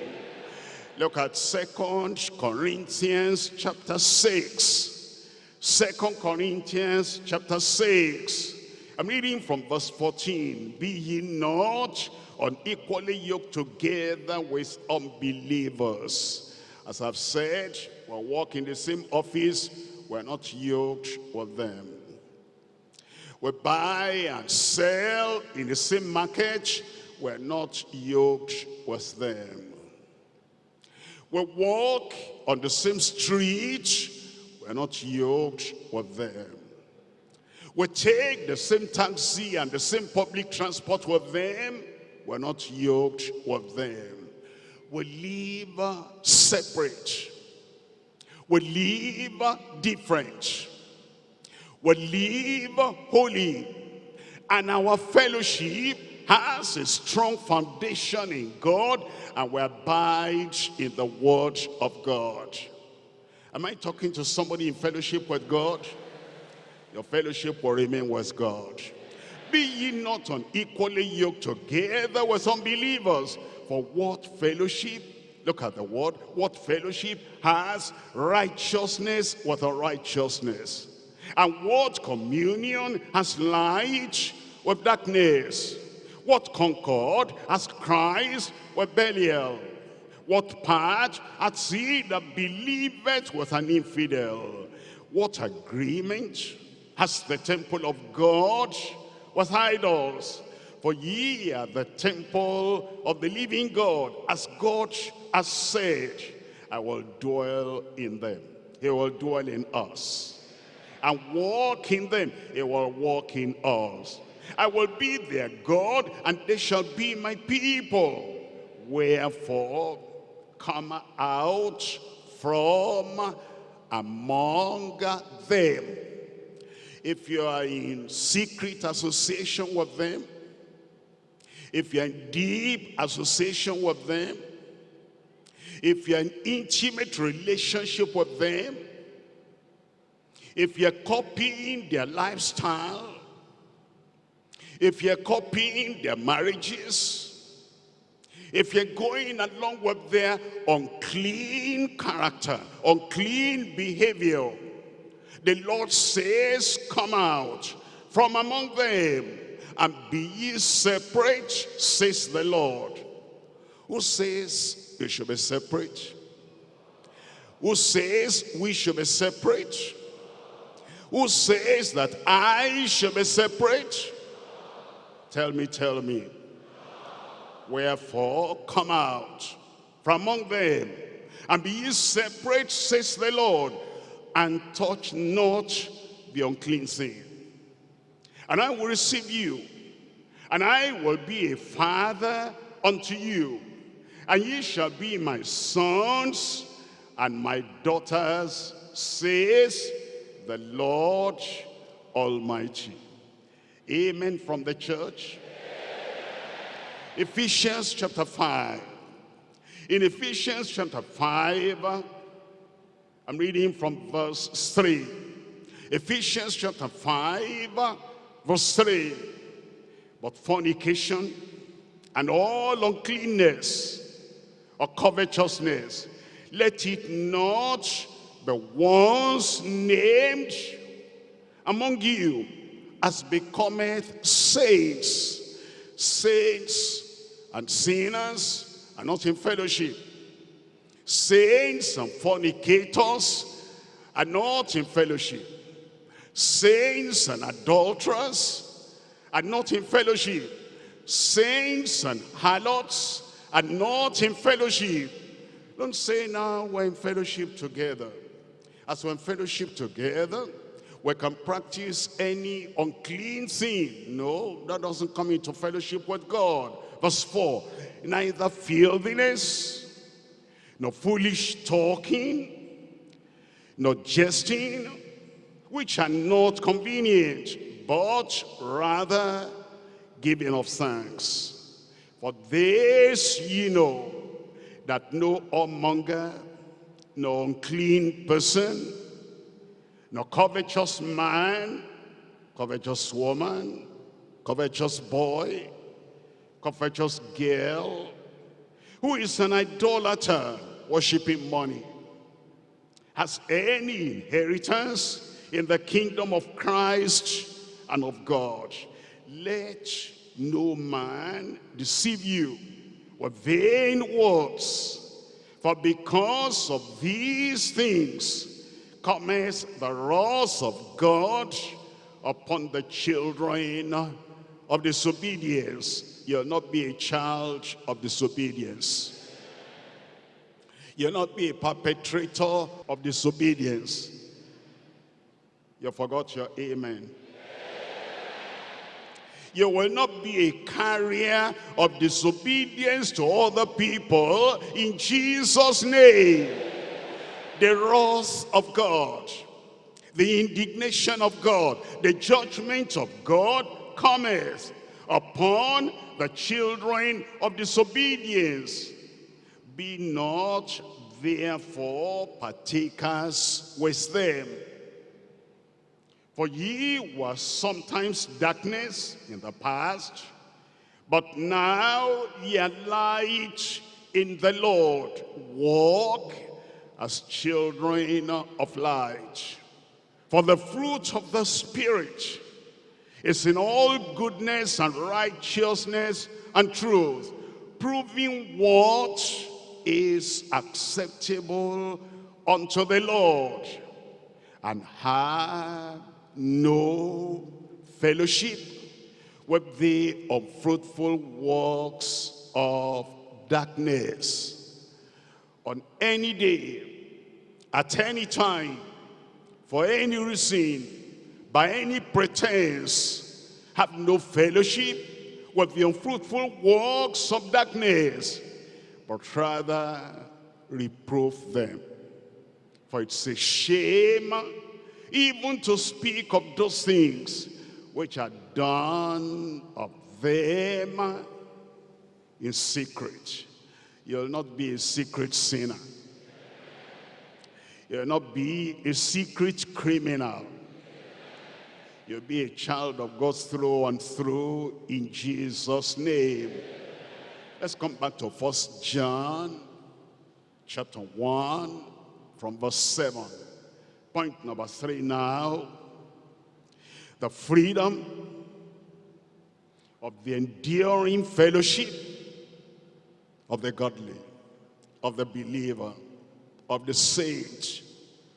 Look at Second Corinthians chapter 6. Second Corinthians chapter 6. I'm reading from verse 14. Be ye not unequally yoked together with unbelievers. As I've said, we work in the same office, we're not yoked with them. We buy and sell in the same market, we're not yoked with them. We walk on the same street, we're not yoked with them. We take the same taxi and the same public transport with them, we're not yoked with them. We live separate. We live different. We live holy. And our fellowship has a strong foundation in God and we abide in the word of God. Am I talking to somebody in fellowship with God? Your fellowship will remain with God. Be ye not unequally yoked together with unbelievers. For what fellowship, look at the word, what fellowship has righteousness with unrighteousness? And what communion has light with darkness? What concord has Christ with Belial? What part hath he that believeth with an infidel? What agreement has the temple of God with idols. For ye are the temple of the living God, as God has said, I will dwell in them. He will dwell in us. And walk in them, he will walk in us. I will be their God, and they shall be my people. Wherefore, come out from among them if you are in secret association with them, if you're in deep association with them, if you're in intimate relationship with them, if you're copying their lifestyle, if you're copying their marriages, if you're going along with their unclean character, unclean behavior, the Lord says, come out from among them and be ye separate, says the Lord. Who says you should be separate? Who says we should be separate? Who says that I should be separate? Tell me, tell me. Wherefore, come out from among them and be ye separate, says the Lord and touch not the unclean thing. And I will receive you, and I will be a father unto you, and ye shall be my sons and my daughters, says the Lord Almighty. Amen from the church. Ephesians chapter 5. In Ephesians chapter 5, I'm reading from verse 3. Ephesians chapter 5, verse 3. But fornication and all uncleanness or covetousness, let it not be once named among you as becometh saints, saints and sinners are not in fellowship Saints and fornicators are not in fellowship. Saints and adulterers are not in fellowship. Saints and harlots are not in fellowship. Don't say now we're in fellowship together. As we're in fellowship together, we can practice any unclean thing. No, that doesn't come into fellowship with God. Verse 4, neither filthiness, nor foolish talking, nor jesting, which are not convenient, but rather giving of thanks. For this ye know, that no whoremonger, no unclean person, no covetous man, covetous woman, covetous boy, covetous girl, who is an idolater, worshiping money, has any inheritance in the kingdom of Christ and of God. Let no man deceive you with vain words. For because of these things cometh the wrath of God upon the children of disobedience. You'll not be a child of disobedience. You'll not be a perpetrator of disobedience. You forgot your amen. You will not be a carrier of disobedience to other people in Jesus' name. The wrath of God, the indignation of God, the judgment of God cometh upon the children of disobedience. Be not therefore partakers with them. For ye were sometimes darkness in the past, but now ye are light in the Lord. Walk as children of light. For the fruit of the Spirit is in all goodness and righteousness and truth, proving what is acceptable unto the Lord, and have no fellowship with the unfruitful works of darkness. On any day, at any time, for any reason, by any pretense, have no fellowship with the unfruitful works of darkness, but rather reprove them. For it's a shame even to speak of those things which are done of them in secret. You'll not be a secret sinner. You'll not be a secret criminal. You'll be a child of God through and through in Jesus' name. Let's come back to First John chapter 1 from verse 7. Point number three now. The freedom of the enduring fellowship of the godly, of the believer, of the saint,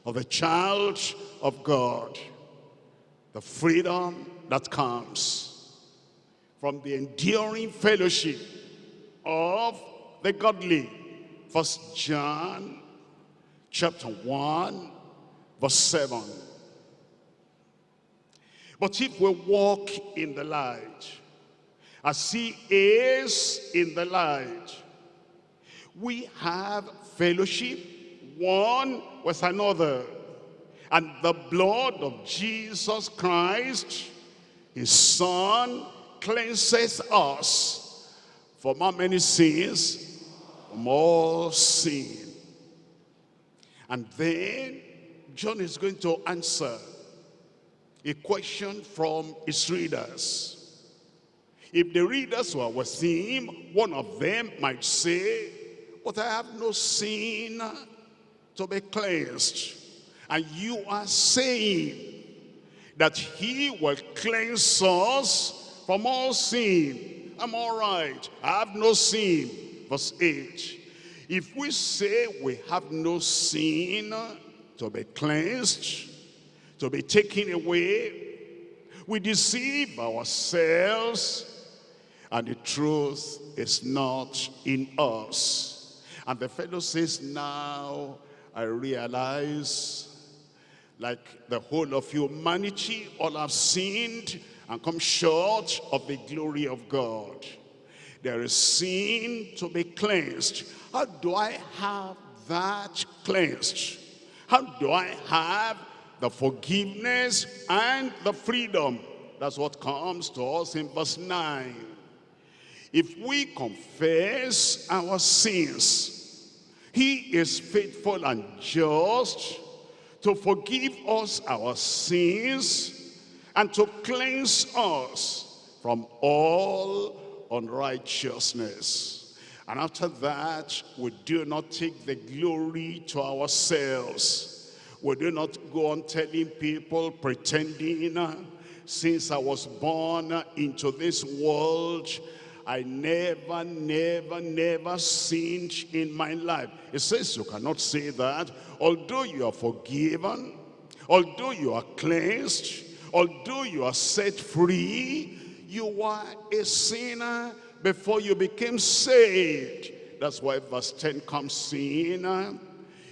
of the child of God. The freedom that comes from the enduring fellowship of the godly. First John chapter 1 verse 7. But if we walk in the light, as he is in the light, we have fellowship one with another. And the blood of Jesus Christ, his son, cleanses us from how many sins? From all sin. And then John is going to answer a question from his readers. If the readers were with him, one of them might say, but I have no sin to be cleansed. And you are saying that he will cleanse us from all sin. I'm all right. I have no sin. Verse 8. If we say we have no sin, to be cleansed, to be taken away. We deceive ourselves and the truth is not in us. And the fellow says, now I realize like the whole of humanity, all have sinned and come short of the glory of God. There is sin to be cleansed. How do I have that cleansed? How do I have the forgiveness and the freedom? That's what comes to us in verse 9. If we confess our sins, he is faithful and just to forgive us our sins and to cleanse us from all unrighteousness. And after that, we do not take the glory to ourselves. We do not go on telling people, pretending since I was born into this world, I never, never, never sinned in my life. It says you cannot say that. Although you are forgiven, although you are cleansed, although you are set free, you were a sinner before you became saved. That's why verse 10 comes in.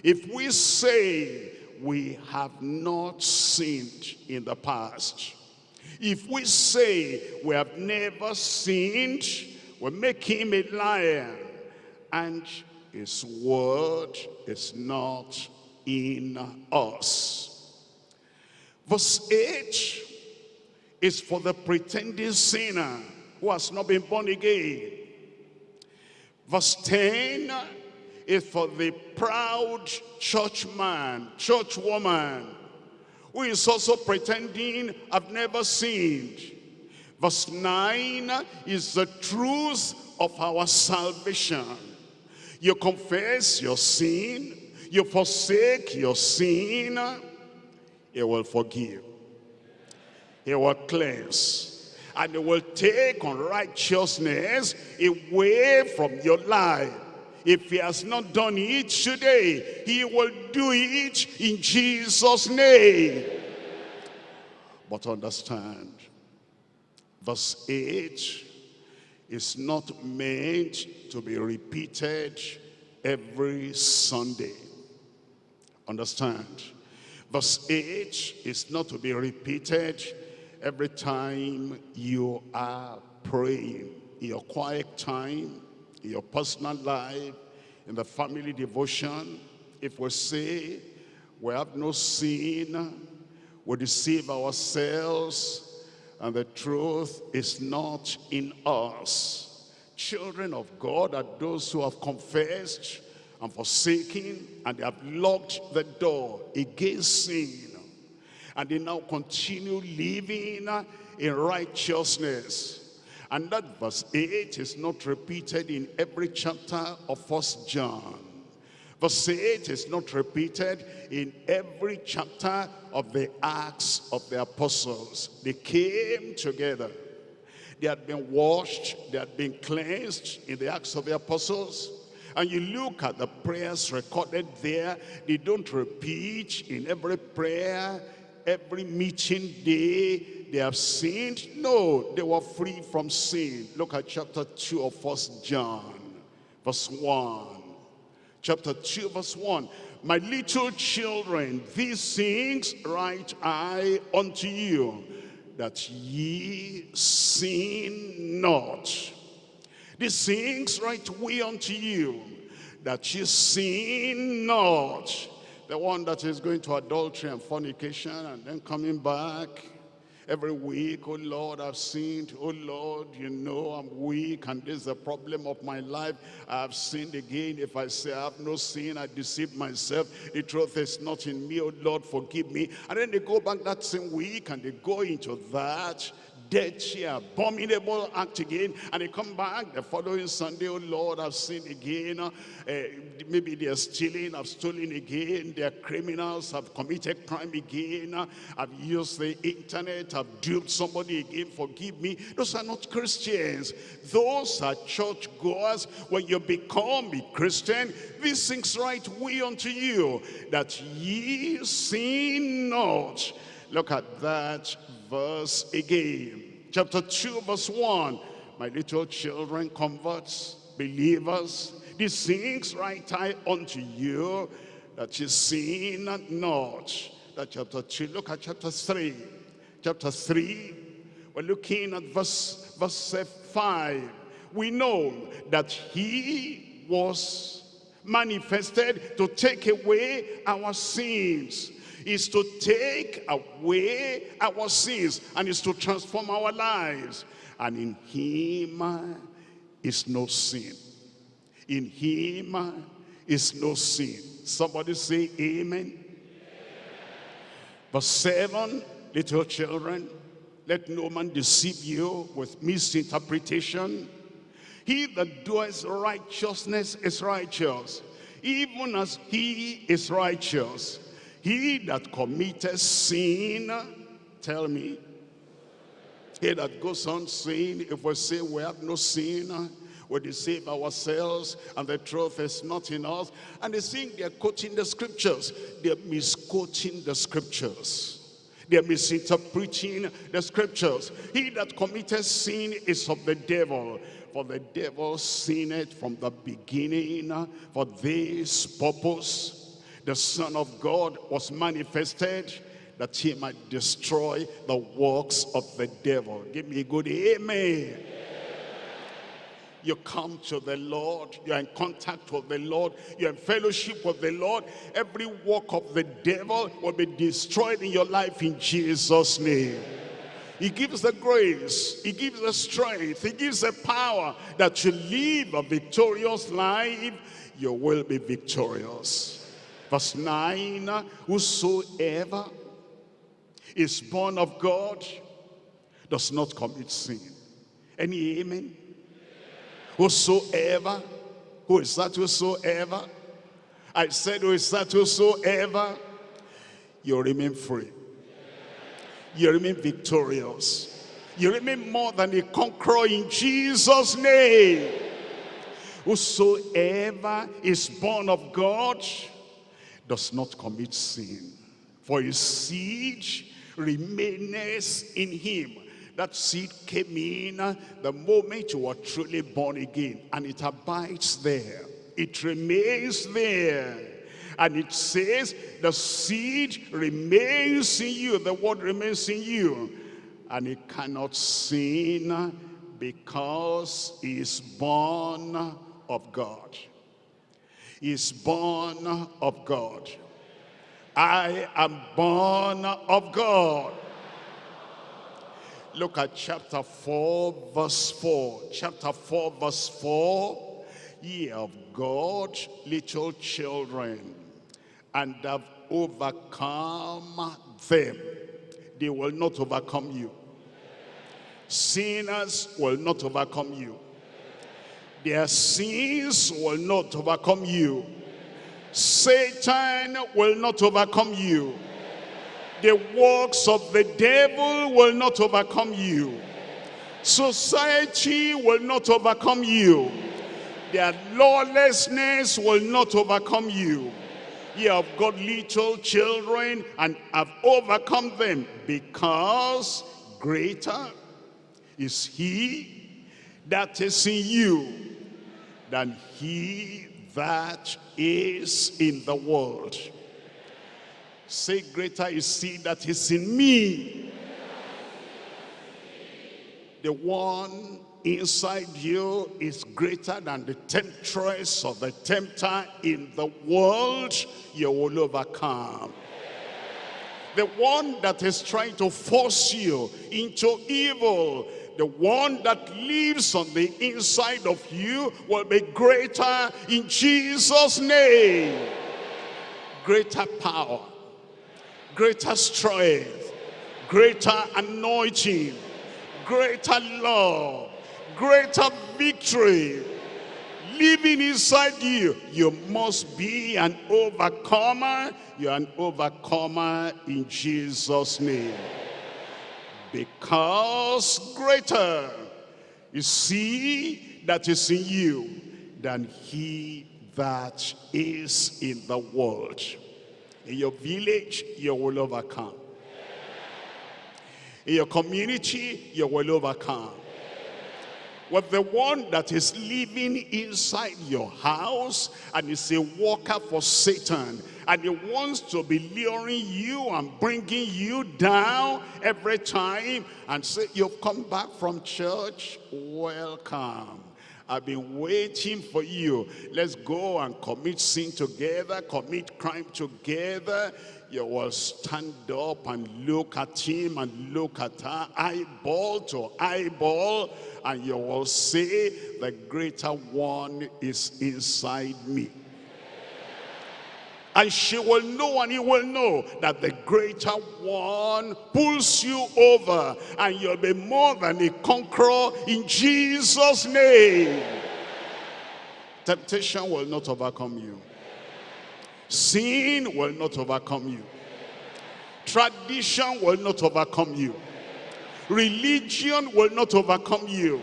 If we say we have not sinned in the past, if we say we have never sinned, we make him a liar. And his word is not in us. Verse 8 is for the pretending sinner who has not been born again. Verse 10 is for the proud churchman, churchwoman, who is also pretending I've never sinned. Verse 9 is the truth of our salvation. You confess your sin, you forsake your sin, he will forgive. He will cleanse. And he will take unrighteousness away from your life. If he has not done it today, he will do it in Jesus' name. But understand, verse 8 is not meant to be repeated every Sunday. Understand? Verse 8 is not to be repeated every time you are praying in your quiet time in your personal life, in the family devotion, if we say we have no sin, we deceive ourselves, and the truth is not in us. Children of God are those who have confessed and forsaken, and they have locked the door against sin. And they now continue living in righteousness and that verse 8 is not repeated in every chapter of First John. Verse 8 is not repeated in every chapter of the Acts of the Apostles. They came together. They had been washed, they had been cleansed in the Acts of the Apostles. And you look at the prayers recorded there, they don't repeat in every prayer, every meeting day, they have sinned? No, they were free from sin. Look at chapter 2 of First John, verse 1. Chapter 2, verse 1. My little children, these things write I unto you, that ye sin not. These things write we unto you, that ye sin not. The one that is going to adultery and fornication and then coming back every week, oh Lord, I've sinned. Oh Lord, you know I'm weak and this is the problem of my life. I've sinned again. If I say I have no sin, I deceive myself. The truth is not in me. Oh Lord, forgive me. And then they go back that same week and they go into that dirty, abominable act again. And they come back the following Sunday, oh Lord, I've sinned again. Uh, maybe they're stealing, I've stolen again. They're criminals, I've committed crime again. Uh, I've used the internet, I've duped somebody again, forgive me. Those are not Christians. Those are church goers. When you become a Christian, these things write we unto you, that ye sin not. Look at that verse again. Chapter 2, verse 1. My little children, converts, believers, these things write I unto you, that you sin not. That chapter 2. Look at chapter 3. Chapter 3, we're looking at verse, verse 5. We know that he was manifested to take away our sins is to take away our sins and is to transform our lives. And in him is no sin. In him is no sin. Somebody say amen. Verse 7, little children, let no man deceive you with misinterpretation. He that doeth righteousness is righteous, even as he is righteous. He that committed sin, tell me, He that goes on sin, if we say we have no sin, we deceive ourselves and the truth is not in us. And they think they're quoting the scriptures. They're misquoting the scriptures. They're misinterpreting the scriptures. He that committed sin is of the devil. For the devil sinned from the beginning for this purpose. The Son of God was manifested that he might destroy the works of the devil. Give me a good amen you come to the Lord, you're in contact with the Lord, you're in fellowship with the Lord, every work of the devil will be destroyed in your life in Jesus' name. He gives the grace, he gives the strength, he gives the power that you live a victorious life, you will be victorious. Verse 9, whosoever is born of God does not commit sin. Any amen? Whosoever, who is that whosoever? I said who is that whosoever? You remain free. You remain victorious. You remain more than a conqueror in Jesus' name. Whosoever is born of God does not commit sin. For his seed remains in him that seed came in the moment you were truly born again. And it abides there. It remains there. And it says the seed remains in you. The word remains in you. And it cannot sin because he is born of God. Is born of God. I am born of God. Look at chapter 4, verse 4. Chapter 4, verse 4. Ye of God, little children, and have overcome them. They will not overcome you. Sinners will not overcome you. Their sins will not overcome you. Satan will not overcome you the works of the devil will not overcome you. Society will not overcome you. Their lawlessness will not overcome you. You have got little children and have overcome them because greater is he that is in you than he that is in the world. Say, greater is he that is in me. The one inside you is greater than the temptress or the tempter in the world. You will overcome. The one that is trying to force you into evil the one that lives on the inside of you will be greater in Jesus name greater power greater strength, greater anointing, greater love, greater victory living inside you. You must be an overcomer. You're an overcomer in Jesus' name. Because greater is he that is in you than he that is in the world. In your village, you will overcome. In your community, you will overcome. With the one that is living inside your house and is a worker for Satan and he wants to be luring you and bringing you down every time and say, you've come back from church, welcome. I've been waiting for you. Let's go and commit sin together, commit crime together. You will stand up and look at him and look at her, eyeball to eyeball, and you will say, the greater one is inside me and she will know and he will know that the greater one pulls you over and you'll be more than a conqueror in Jesus name temptation will not overcome you sin will not overcome you tradition will not overcome you Religion will not overcome you.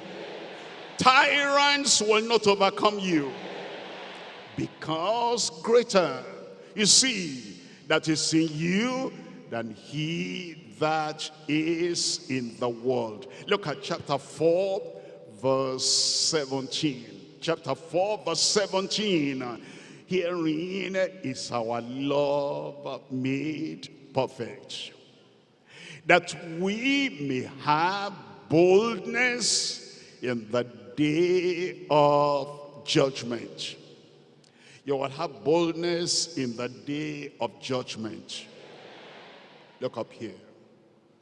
Tyrants will not overcome you. Because greater, you see, that is in you than he that is in the world. Look at chapter 4, verse 17. Chapter 4, verse 17. Herein is our love made perfect that we may have boldness in the day of judgment. You will have boldness in the day of judgment. Look up here.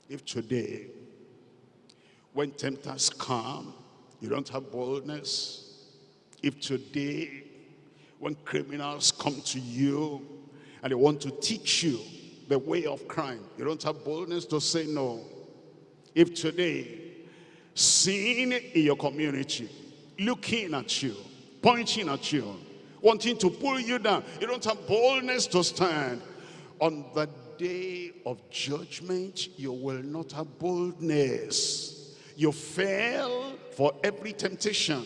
If today, when tempters come, you don't have boldness. If today, when criminals come to you and they want to teach you the way of crime. You don't have boldness to say no. If today, sin in your community, looking at you, pointing at you, wanting to pull you down, you don't have boldness to stand. On the day of judgment, you will not have boldness. You fail for every temptation.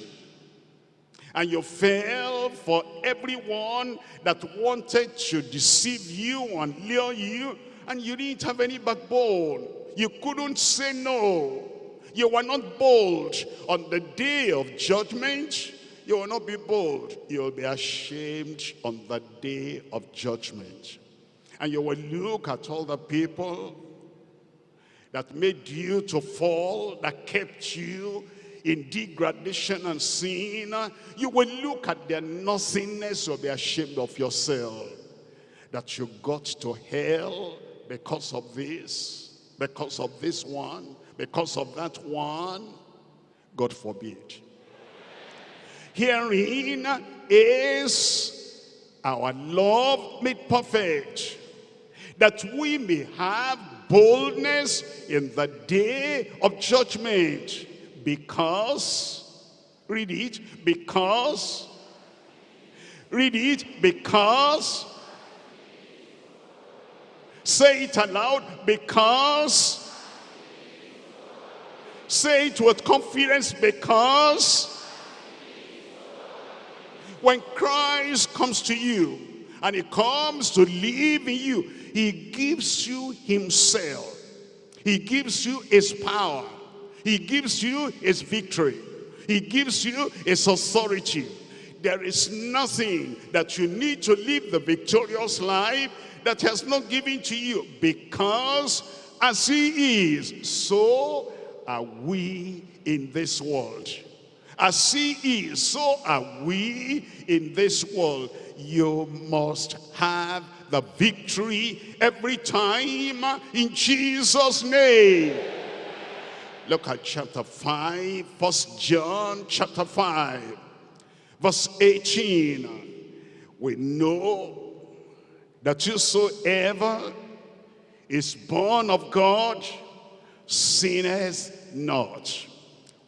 And you fell for everyone that wanted to deceive you and lure you and you didn't have any backbone. You couldn't say no. You were not bold. On the day of judgment you will not be bold you will be ashamed on the day of judgment and you will look at all the people that made you to fall that kept you in degradation and sin, you will look at their nothingness, you'll be ashamed of yourself. That you got to hell because of this, because of this one, because of that one. God forbid. Herein is our love made perfect, that we may have boldness in the day of judgment. Because, read it, because, read it, because, say it aloud, because, say it with confidence, because, when Christ comes to you, and he comes to live in you, he gives you himself. He gives you his power. He gives you his victory. He gives you his authority. There is nothing that you need to live the victorious life that has not given to you because as he is, so are we in this world. As he is, so are we in this world. You must have the victory every time in Jesus' name. Look at chapter 5, First John chapter 5, verse 18. We know that whosoever is born of God sinneth not.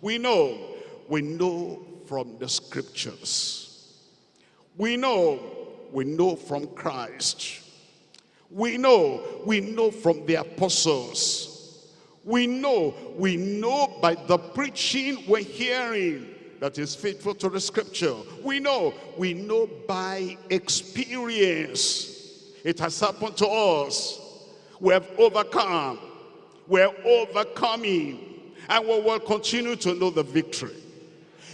We know, we know from the scriptures. We know, we know from Christ. We know, we know from the apostles we know, we know by the preaching we're hearing that is faithful to the scripture. We know, we know by experience. It has happened to us. We have overcome. We're overcoming. And we will continue to know the victory.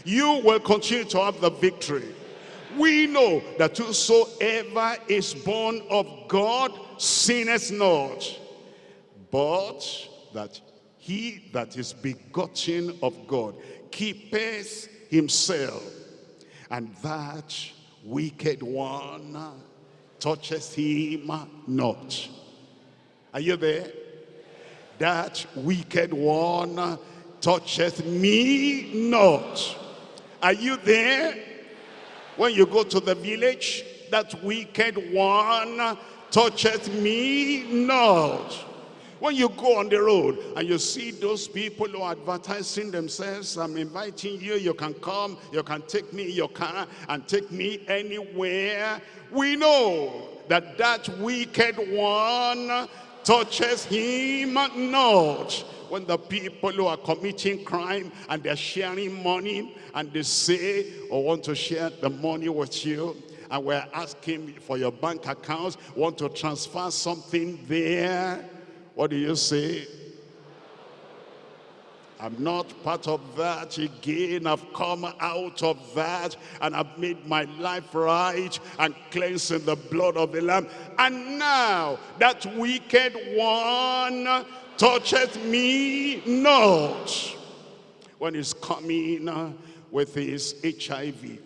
You will continue to have the victory. We know that whosoever is born of God sinneth not. But that he that is begotten of God keepeth himself, and that wicked one touches him not. Are you there? That wicked one toucheth me not. Are you there? When you go to the village, that wicked one toucheth me not. When you go on the road and you see those people who are advertising themselves, I'm inviting you, you can come, you can take me in your car and take me anywhere. We know that that wicked one touches him not. When the people who are committing crime and they're sharing money and they say, I want to share the money with you, and we're asking for your bank accounts, want to transfer something there, what do you say? I'm not part of that again. I've come out of that and I've made my life right and cleansed in the blood of the Lamb. And now that wicked one toucheth me not. When he's coming with his HIV,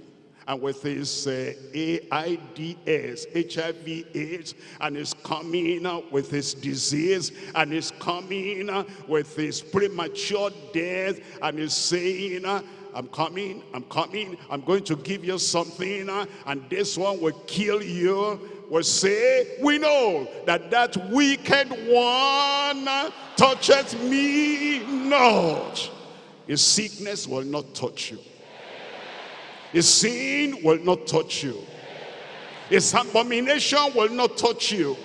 and with his uh, AIDS, HIV AIDS, and is coming uh, with his disease, and is coming uh, with his premature death, and is saying, uh, I'm coming, I'm coming, I'm going to give you something, uh, and this one will kill you, will say, we know that that wicked one touches me not. His sickness will not touch you. His sin will not touch you. His abomination will not touch you.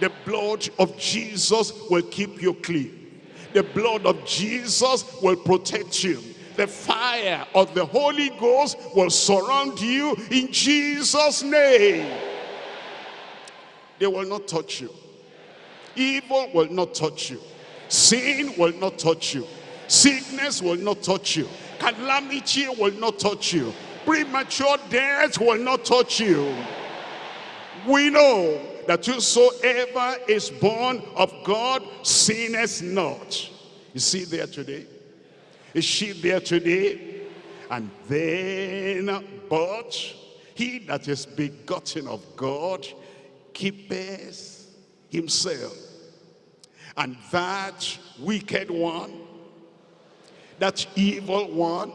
The blood of Jesus will keep you clean. The blood of Jesus will protect you. The fire of the Holy Ghost will surround you in Jesus' name. They will not touch you. Evil will not touch you. Sin will not touch you. Sickness will not touch you. Calamity will not touch you. Premature death will not touch you. We know that whosoever is born of God sinneth not. You see there today? Is she there today? And then, but he that is begotten of God keepeth himself. And that wicked one that evil one,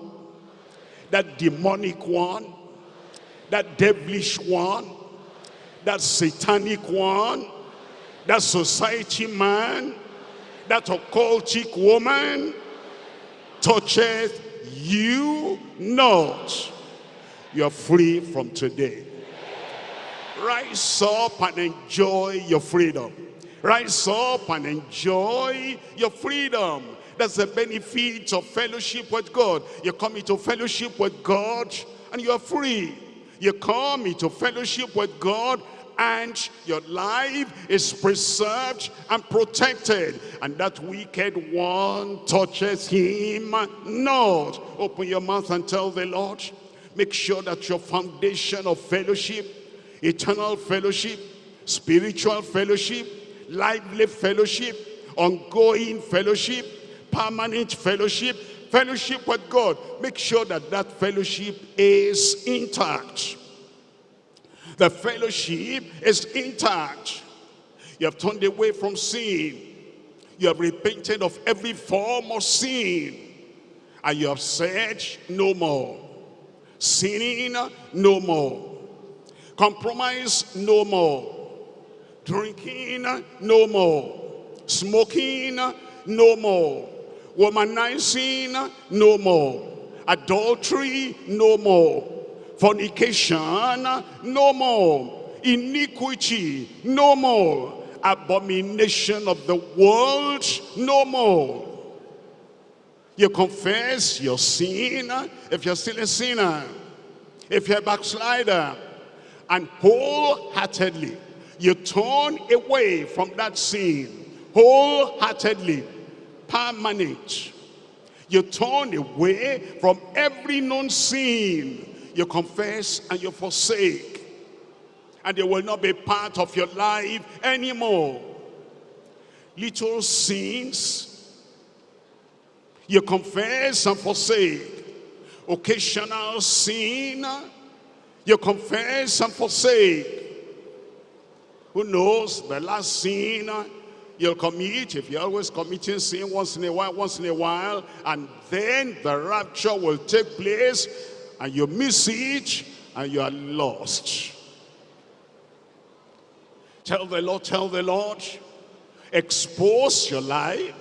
that demonic one, that devilish one, that satanic one, that society man, that occultic woman, toucheth you not. You're free from today. Rise up and enjoy your freedom. Rise up and enjoy your freedom. That's the benefit of fellowship with God. You come into fellowship with God and you are free. You come into fellowship with God and your life is preserved and protected and that wicked one touches him not open your mouth and tell the lord make sure that your foundation of fellowship eternal fellowship spiritual fellowship lively fellowship ongoing fellowship permanent fellowship, fellowship with God. Make sure that that fellowship is intact. The fellowship is intact. You have turned away from sin. You have repented of every form of sin. And you have said, no more. Sinning, no more. Compromise, no more. Drinking, no more. Smoking, no more. Womanizing no more. Adultery no more. Fornication no more. Iniquity no more. Abomination of the world no more. You confess your sin if you're still a sinner if you're a backslider and wholeheartedly you turn away from that sin wholeheartedly permanent. You turn away from every known sin. You confess and you forsake. And they will not be part of your life anymore. Little sins, you confess and forsake. Occasional sin, you confess and forsake. Who knows? The last sin uh, You'll commit, if you're always committing sin once in a while, once in a while, and then the rapture will take place, and you miss it, and you are lost. Tell the Lord, tell the Lord, expose your life,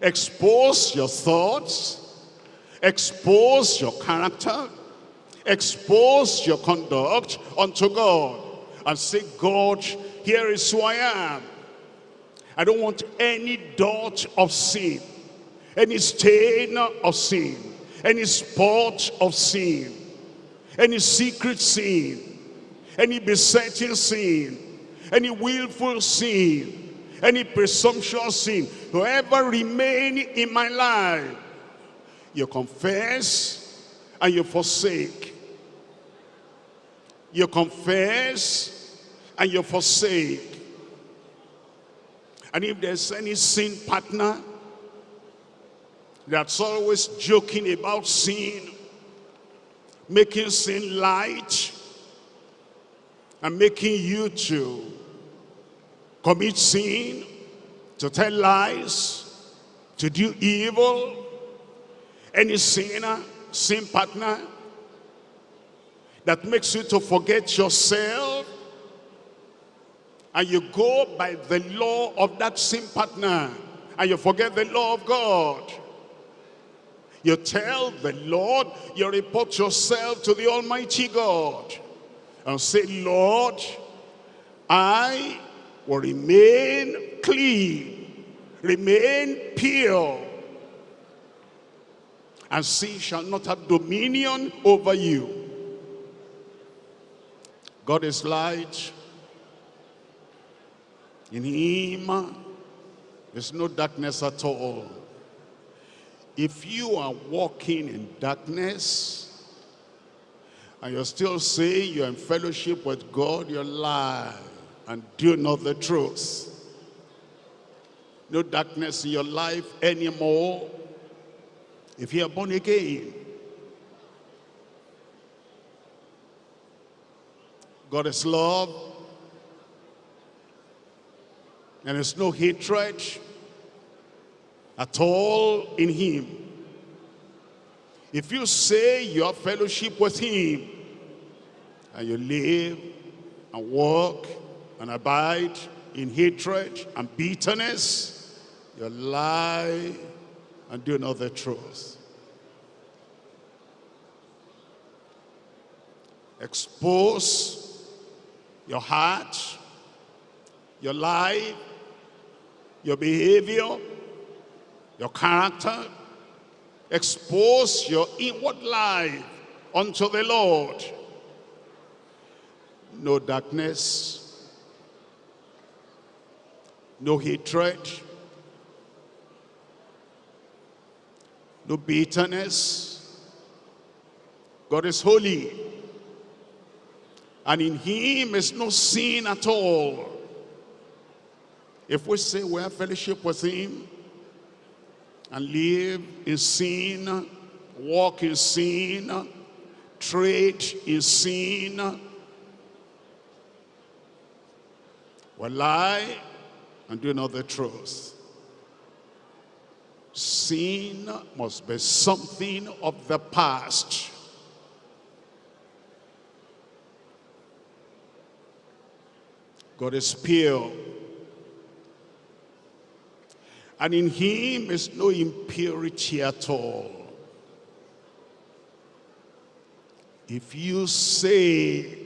expose your thoughts, expose your character, expose your conduct unto God, and say, God, here is who I am. I don't want any dot of sin, any stain of sin, any spot of sin, any secret sin, any besetting sin, any willful sin, any presumptuous sin, whoever ever remain in my life. You confess and you forsake. You confess and you forsake. And if there's any sin partner that's always joking about sin, making sin light, and making you to commit sin, to tell lies, to do evil, any sinner, sin partner, that makes you to forget yourself, and you go by the law of that sin partner, and you forget the law of God. You tell the Lord, you report yourself to the Almighty God, and say, Lord, I will remain clean, remain pure, and sin shall not have dominion over you. God is light. In him, there's no darkness at all. If you are walking in darkness, and you're still saying you're in fellowship with God, you're lying and do not the truth. No darkness in your life anymore. If you are born again, God is love, and there's no hatred at all in him. If you say you have fellowship with him, and you live and walk and abide in hatred and bitterness, you lie and do not the truth. Expose your heart, your life, your behavior, your character. Expose your inward life unto the Lord. No darkness, no hatred, no bitterness. God is holy. And in him is no sin at all. If we say we have fellowship with him and live in sin, walk in sin, trade in sin, we lie and do not the truth. Sin must be something of the past. God is pure. And in him is no impurity at all. If you say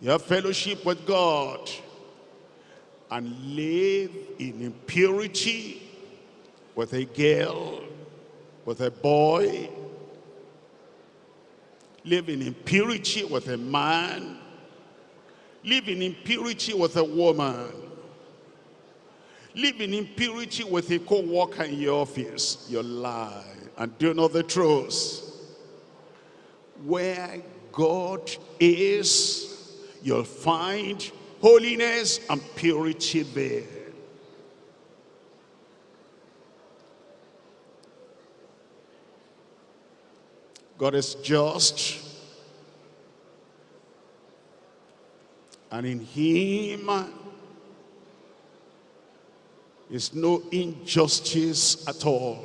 you have fellowship with God and live in impurity with a girl, with a boy, live in impurity with a man, live in impurity with a woman, live in impurity with a co-worker in your office, you lie and do not the truth. Where God is, you'll find holiness and purity there. God is just and in him is no injustice at all.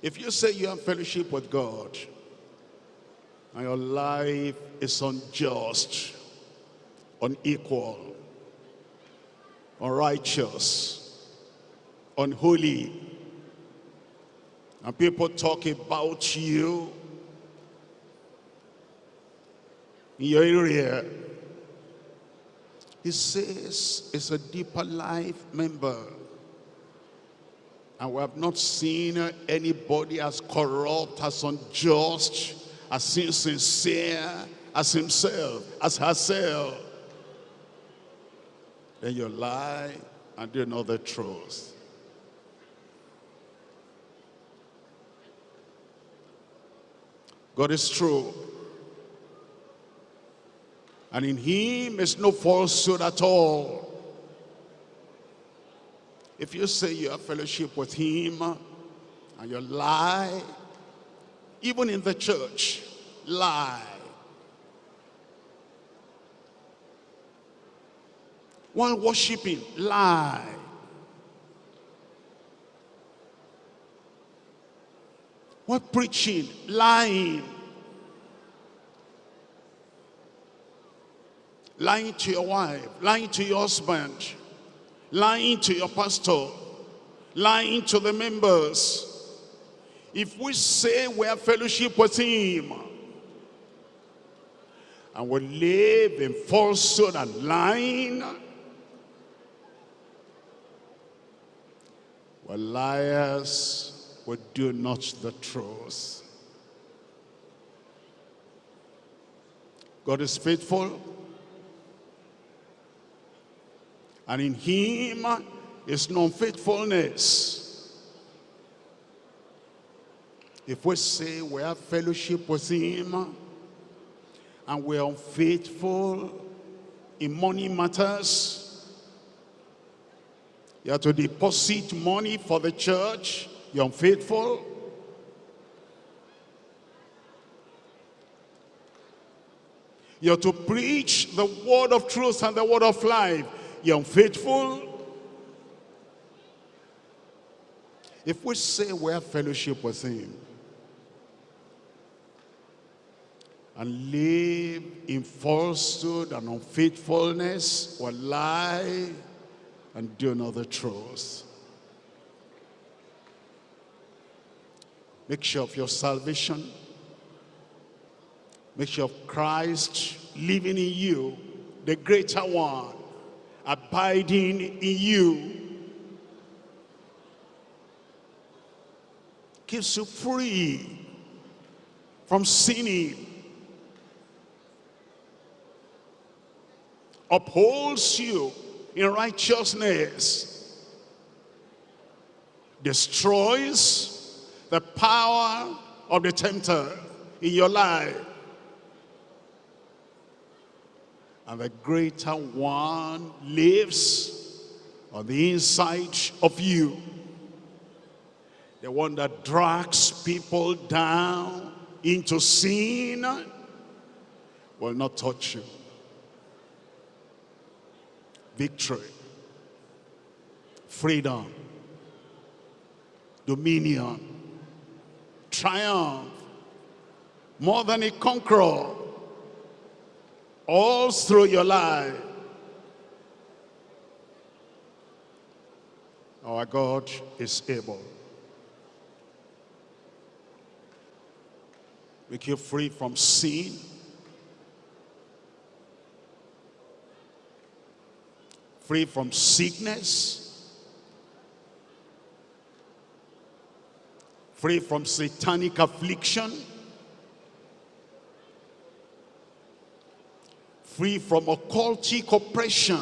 If you say you have fellowship with God and your life is unjust, unequal, unrighteous, unholy, and people talk about you in your He says it's a deeper life member. And we have not seen anybody as corrupt, as unjust, as insincere as himself, as herself. Then you lie and do the truth. God is true. And in him is no falsehood at all. If you say you have fellowship with him and you lie, even in the church, lie. While worshiping, lie. While preaching, lying. Lying to your wife, lying to your husband, lying to your pastor, lying to the members. If we say we have fellowship with him, and we live in falsehood and lying, well, liars will do not the truth. God is faithful and in him is no faithfulness. If we say we have fellowship with him and we are unfaithful in money matters, you have to deposit money for the church, you're unfaithful. You're to preach the word of truth and the word of life you're unfaithful. If we say we have fellowship with him and live in falsehood and unfaithfulness or lie and do another truth. Make sure of your salvation. Make sure of Christ living in you, the greater one abiding in you. Keeps you free from sinning. Upholds you in righteousness. Destroys the power of the tempter in your life and the greater one lives on the inside of you. The one that drags people down into sin will not touch you. Victory, freedom, dominion, triumph, more than a conqueror all through your life. Our God is able. Make you free from sin. Free from sickness. Free from satanic affliction. Free from occultic oppression.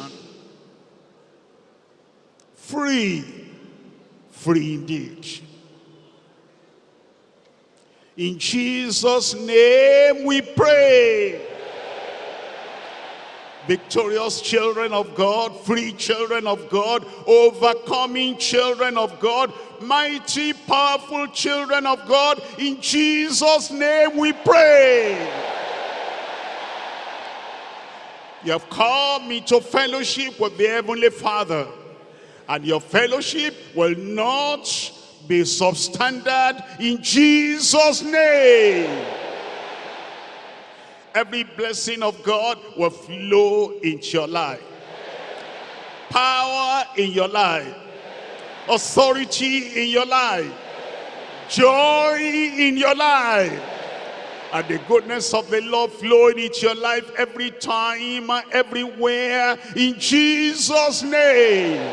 Free, free indeed. In Jesus' name we pray. Victorious children of God, free children of God, overcoming children of God, mighty, powerful children of God. In Jesus' name we pray. You have come into fellowship with the Heavenly Father. And your fellowship will not be substandard in Jesus' name. Every blessing of God will flow into your life. Power in your life. Authority in your life. Joy in your life. And the goodness of the Lord flowing into your life every time, everywhere, in Jesus' name.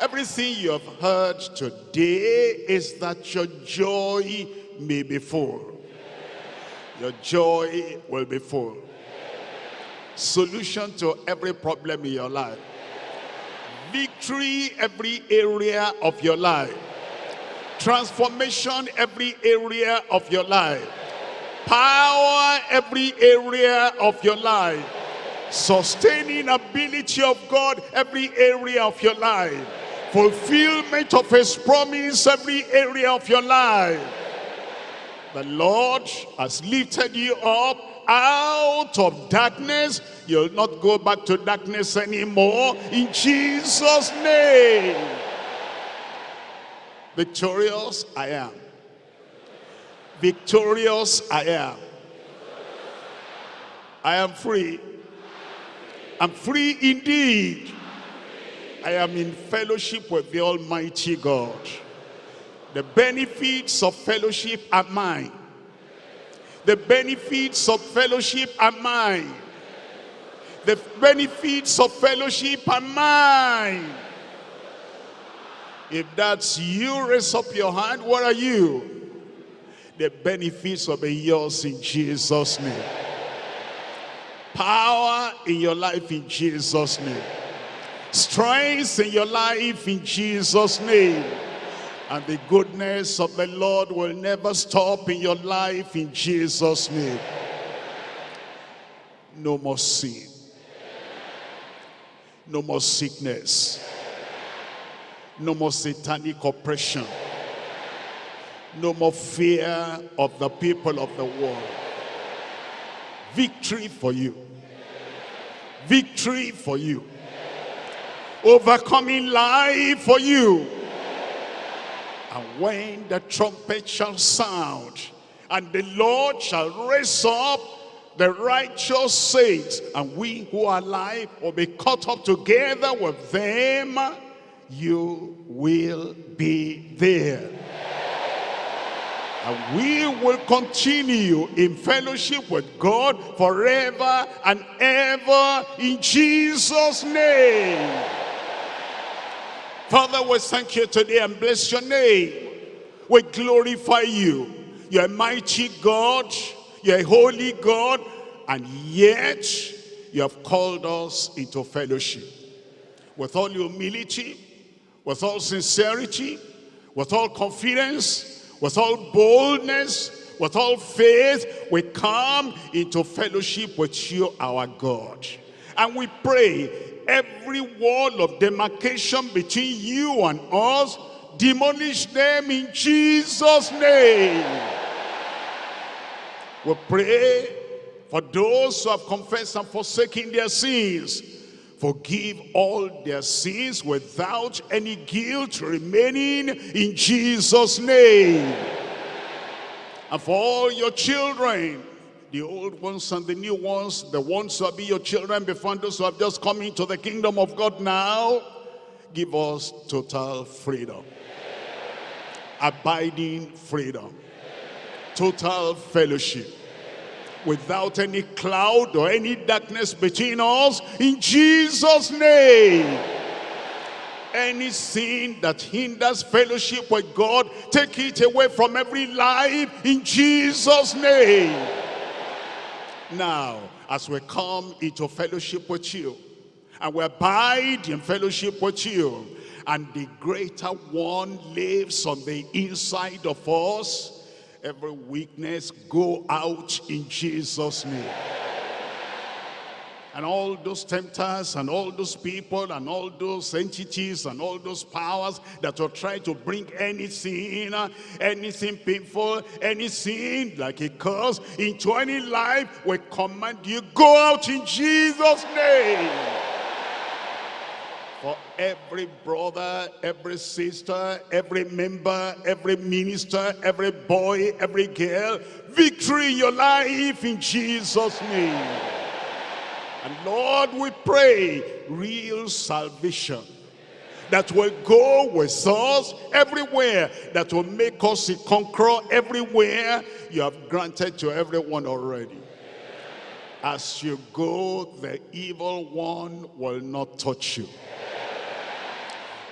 Everything you have heard today is that your joy may be full. Your joy will be full. Solution to every problem in your life. Victory every area of your life transformation every area of your life. Power every area of your life. Sustaining ability of God every area of your life. Fulfillment of his promise every area of your life. The Lord has lifted you up. Out of darkness you'll not go back to darkness anymore. In Jesus name Victorious I am. Victorious I am. I am free. I'm free indeed. I am in fellowship with the Almighty God. The benefits of fellowship are mine. The benefits of fellowship are mine. The benefits of fellowship are mine. If that's you, raise up your hand. What are you? The benefits will be yours in Jesus' name. Power in your life in Jesus' name. Strength in your life in Jesus' name. And the goodness of the Lord will never stop in your life in Jesus' name. No more sin. No more sickness no more satanic oppression. No more fear of the people of the world. Victory for you. Victory for you. Overcoming life for you. And when the trumpet shall sound, and the Lord shall raise up the righteous saints, and we who are alive will be caught up together with them you will be there. And we will continue in fellowship with God forever and ever in Jesus' name. Father, we thank you today and bless your name. We glorify you. You're a mighty God. You're a holy God. And yet, you have called us into fellowship. With all humility, with all sincerity, with all confidence, with all boldness, with all faith, we come into fellowship with you, our God. And we pray every wall of demarcation between you and us, demolish them in Jesus' name. We pray for those who have confessed and forsaken their sins, forgive all their sins without any guilt remaining in Jesus' name. And for all your children, the old ones and the new ones, the ones who will be your children before those who have just come into the kingdom of God now, give us total freedom. Abiding freedom. Total fellowship without any cloud or any darkness between us in Jesus name. Any sin that hinders fellowship with God take it away from every life in Jesus name. Now as we come into fellowship with you and we abide in fellowship with you and the greater one lives on the inside of us every weakness go out in Jesus name. And all those tempters and all those people and all those entities and all those powers that will try to bring anything, anything painful, anything like a curse into any life, we command you, go out in Jesus' name for every brother, every sister, every member, every minister, every boy, every girl. Victory in your life in Jesus' name. And Lord, we pray real salvation, that will go with us everywhere, that will make us a conqueror everywhere. You have granted to everyone already. As you go, the evil one will not touch you.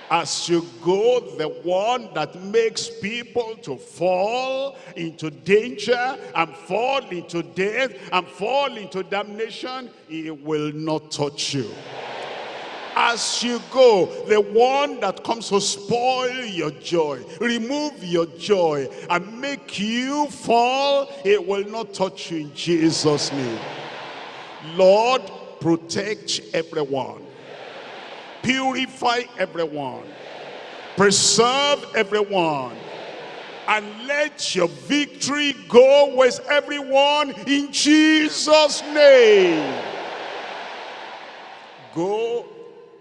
As you go, the one that makes people to fall into danger and fall into death and fall into damnation, he will not touch you. As you go the one that comes to spoil your joy remove your joy and make you fall it will not touch you in jesus name. Lord protect everyone purify everyone preserve everyone and let your victory go with everyone in jesus name go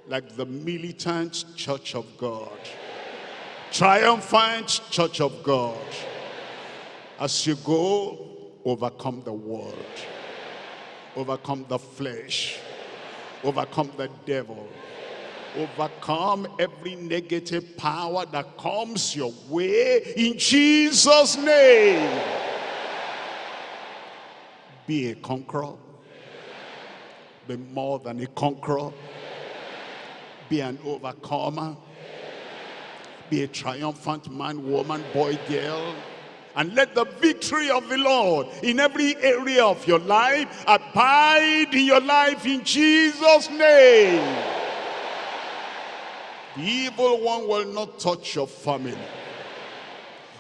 like the militant church of God. Triumphant church of God. As you go, overcome the world. Overcome the flesh. Overcome the devil. Overcome every negative power that comes your way in Jesus' name. Be a conqueror. Be more than a conqueror be an overcomer. Be a triumphant man, woman, boy, girl. And let the victory of the Lord in every area of your life abide in your life in Jesus' name. The evil one will not touch your family.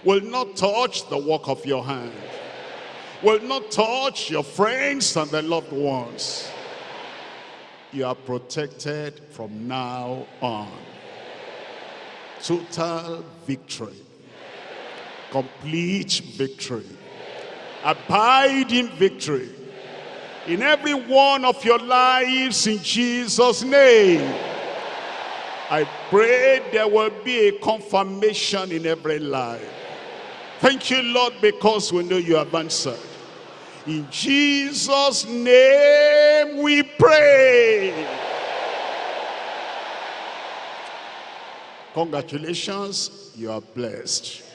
Will not touch the work of your hand. Will not touch your friends and the loved ones you are protected from now on. Total victory. Complete victory. Abiding victory. In every one of your lives in Jesus' name. I pray there will be a confirmation in every life. Thank you, Lord, because we know you have answered. In Jesus' name we pray. Congratulations, you are blessed.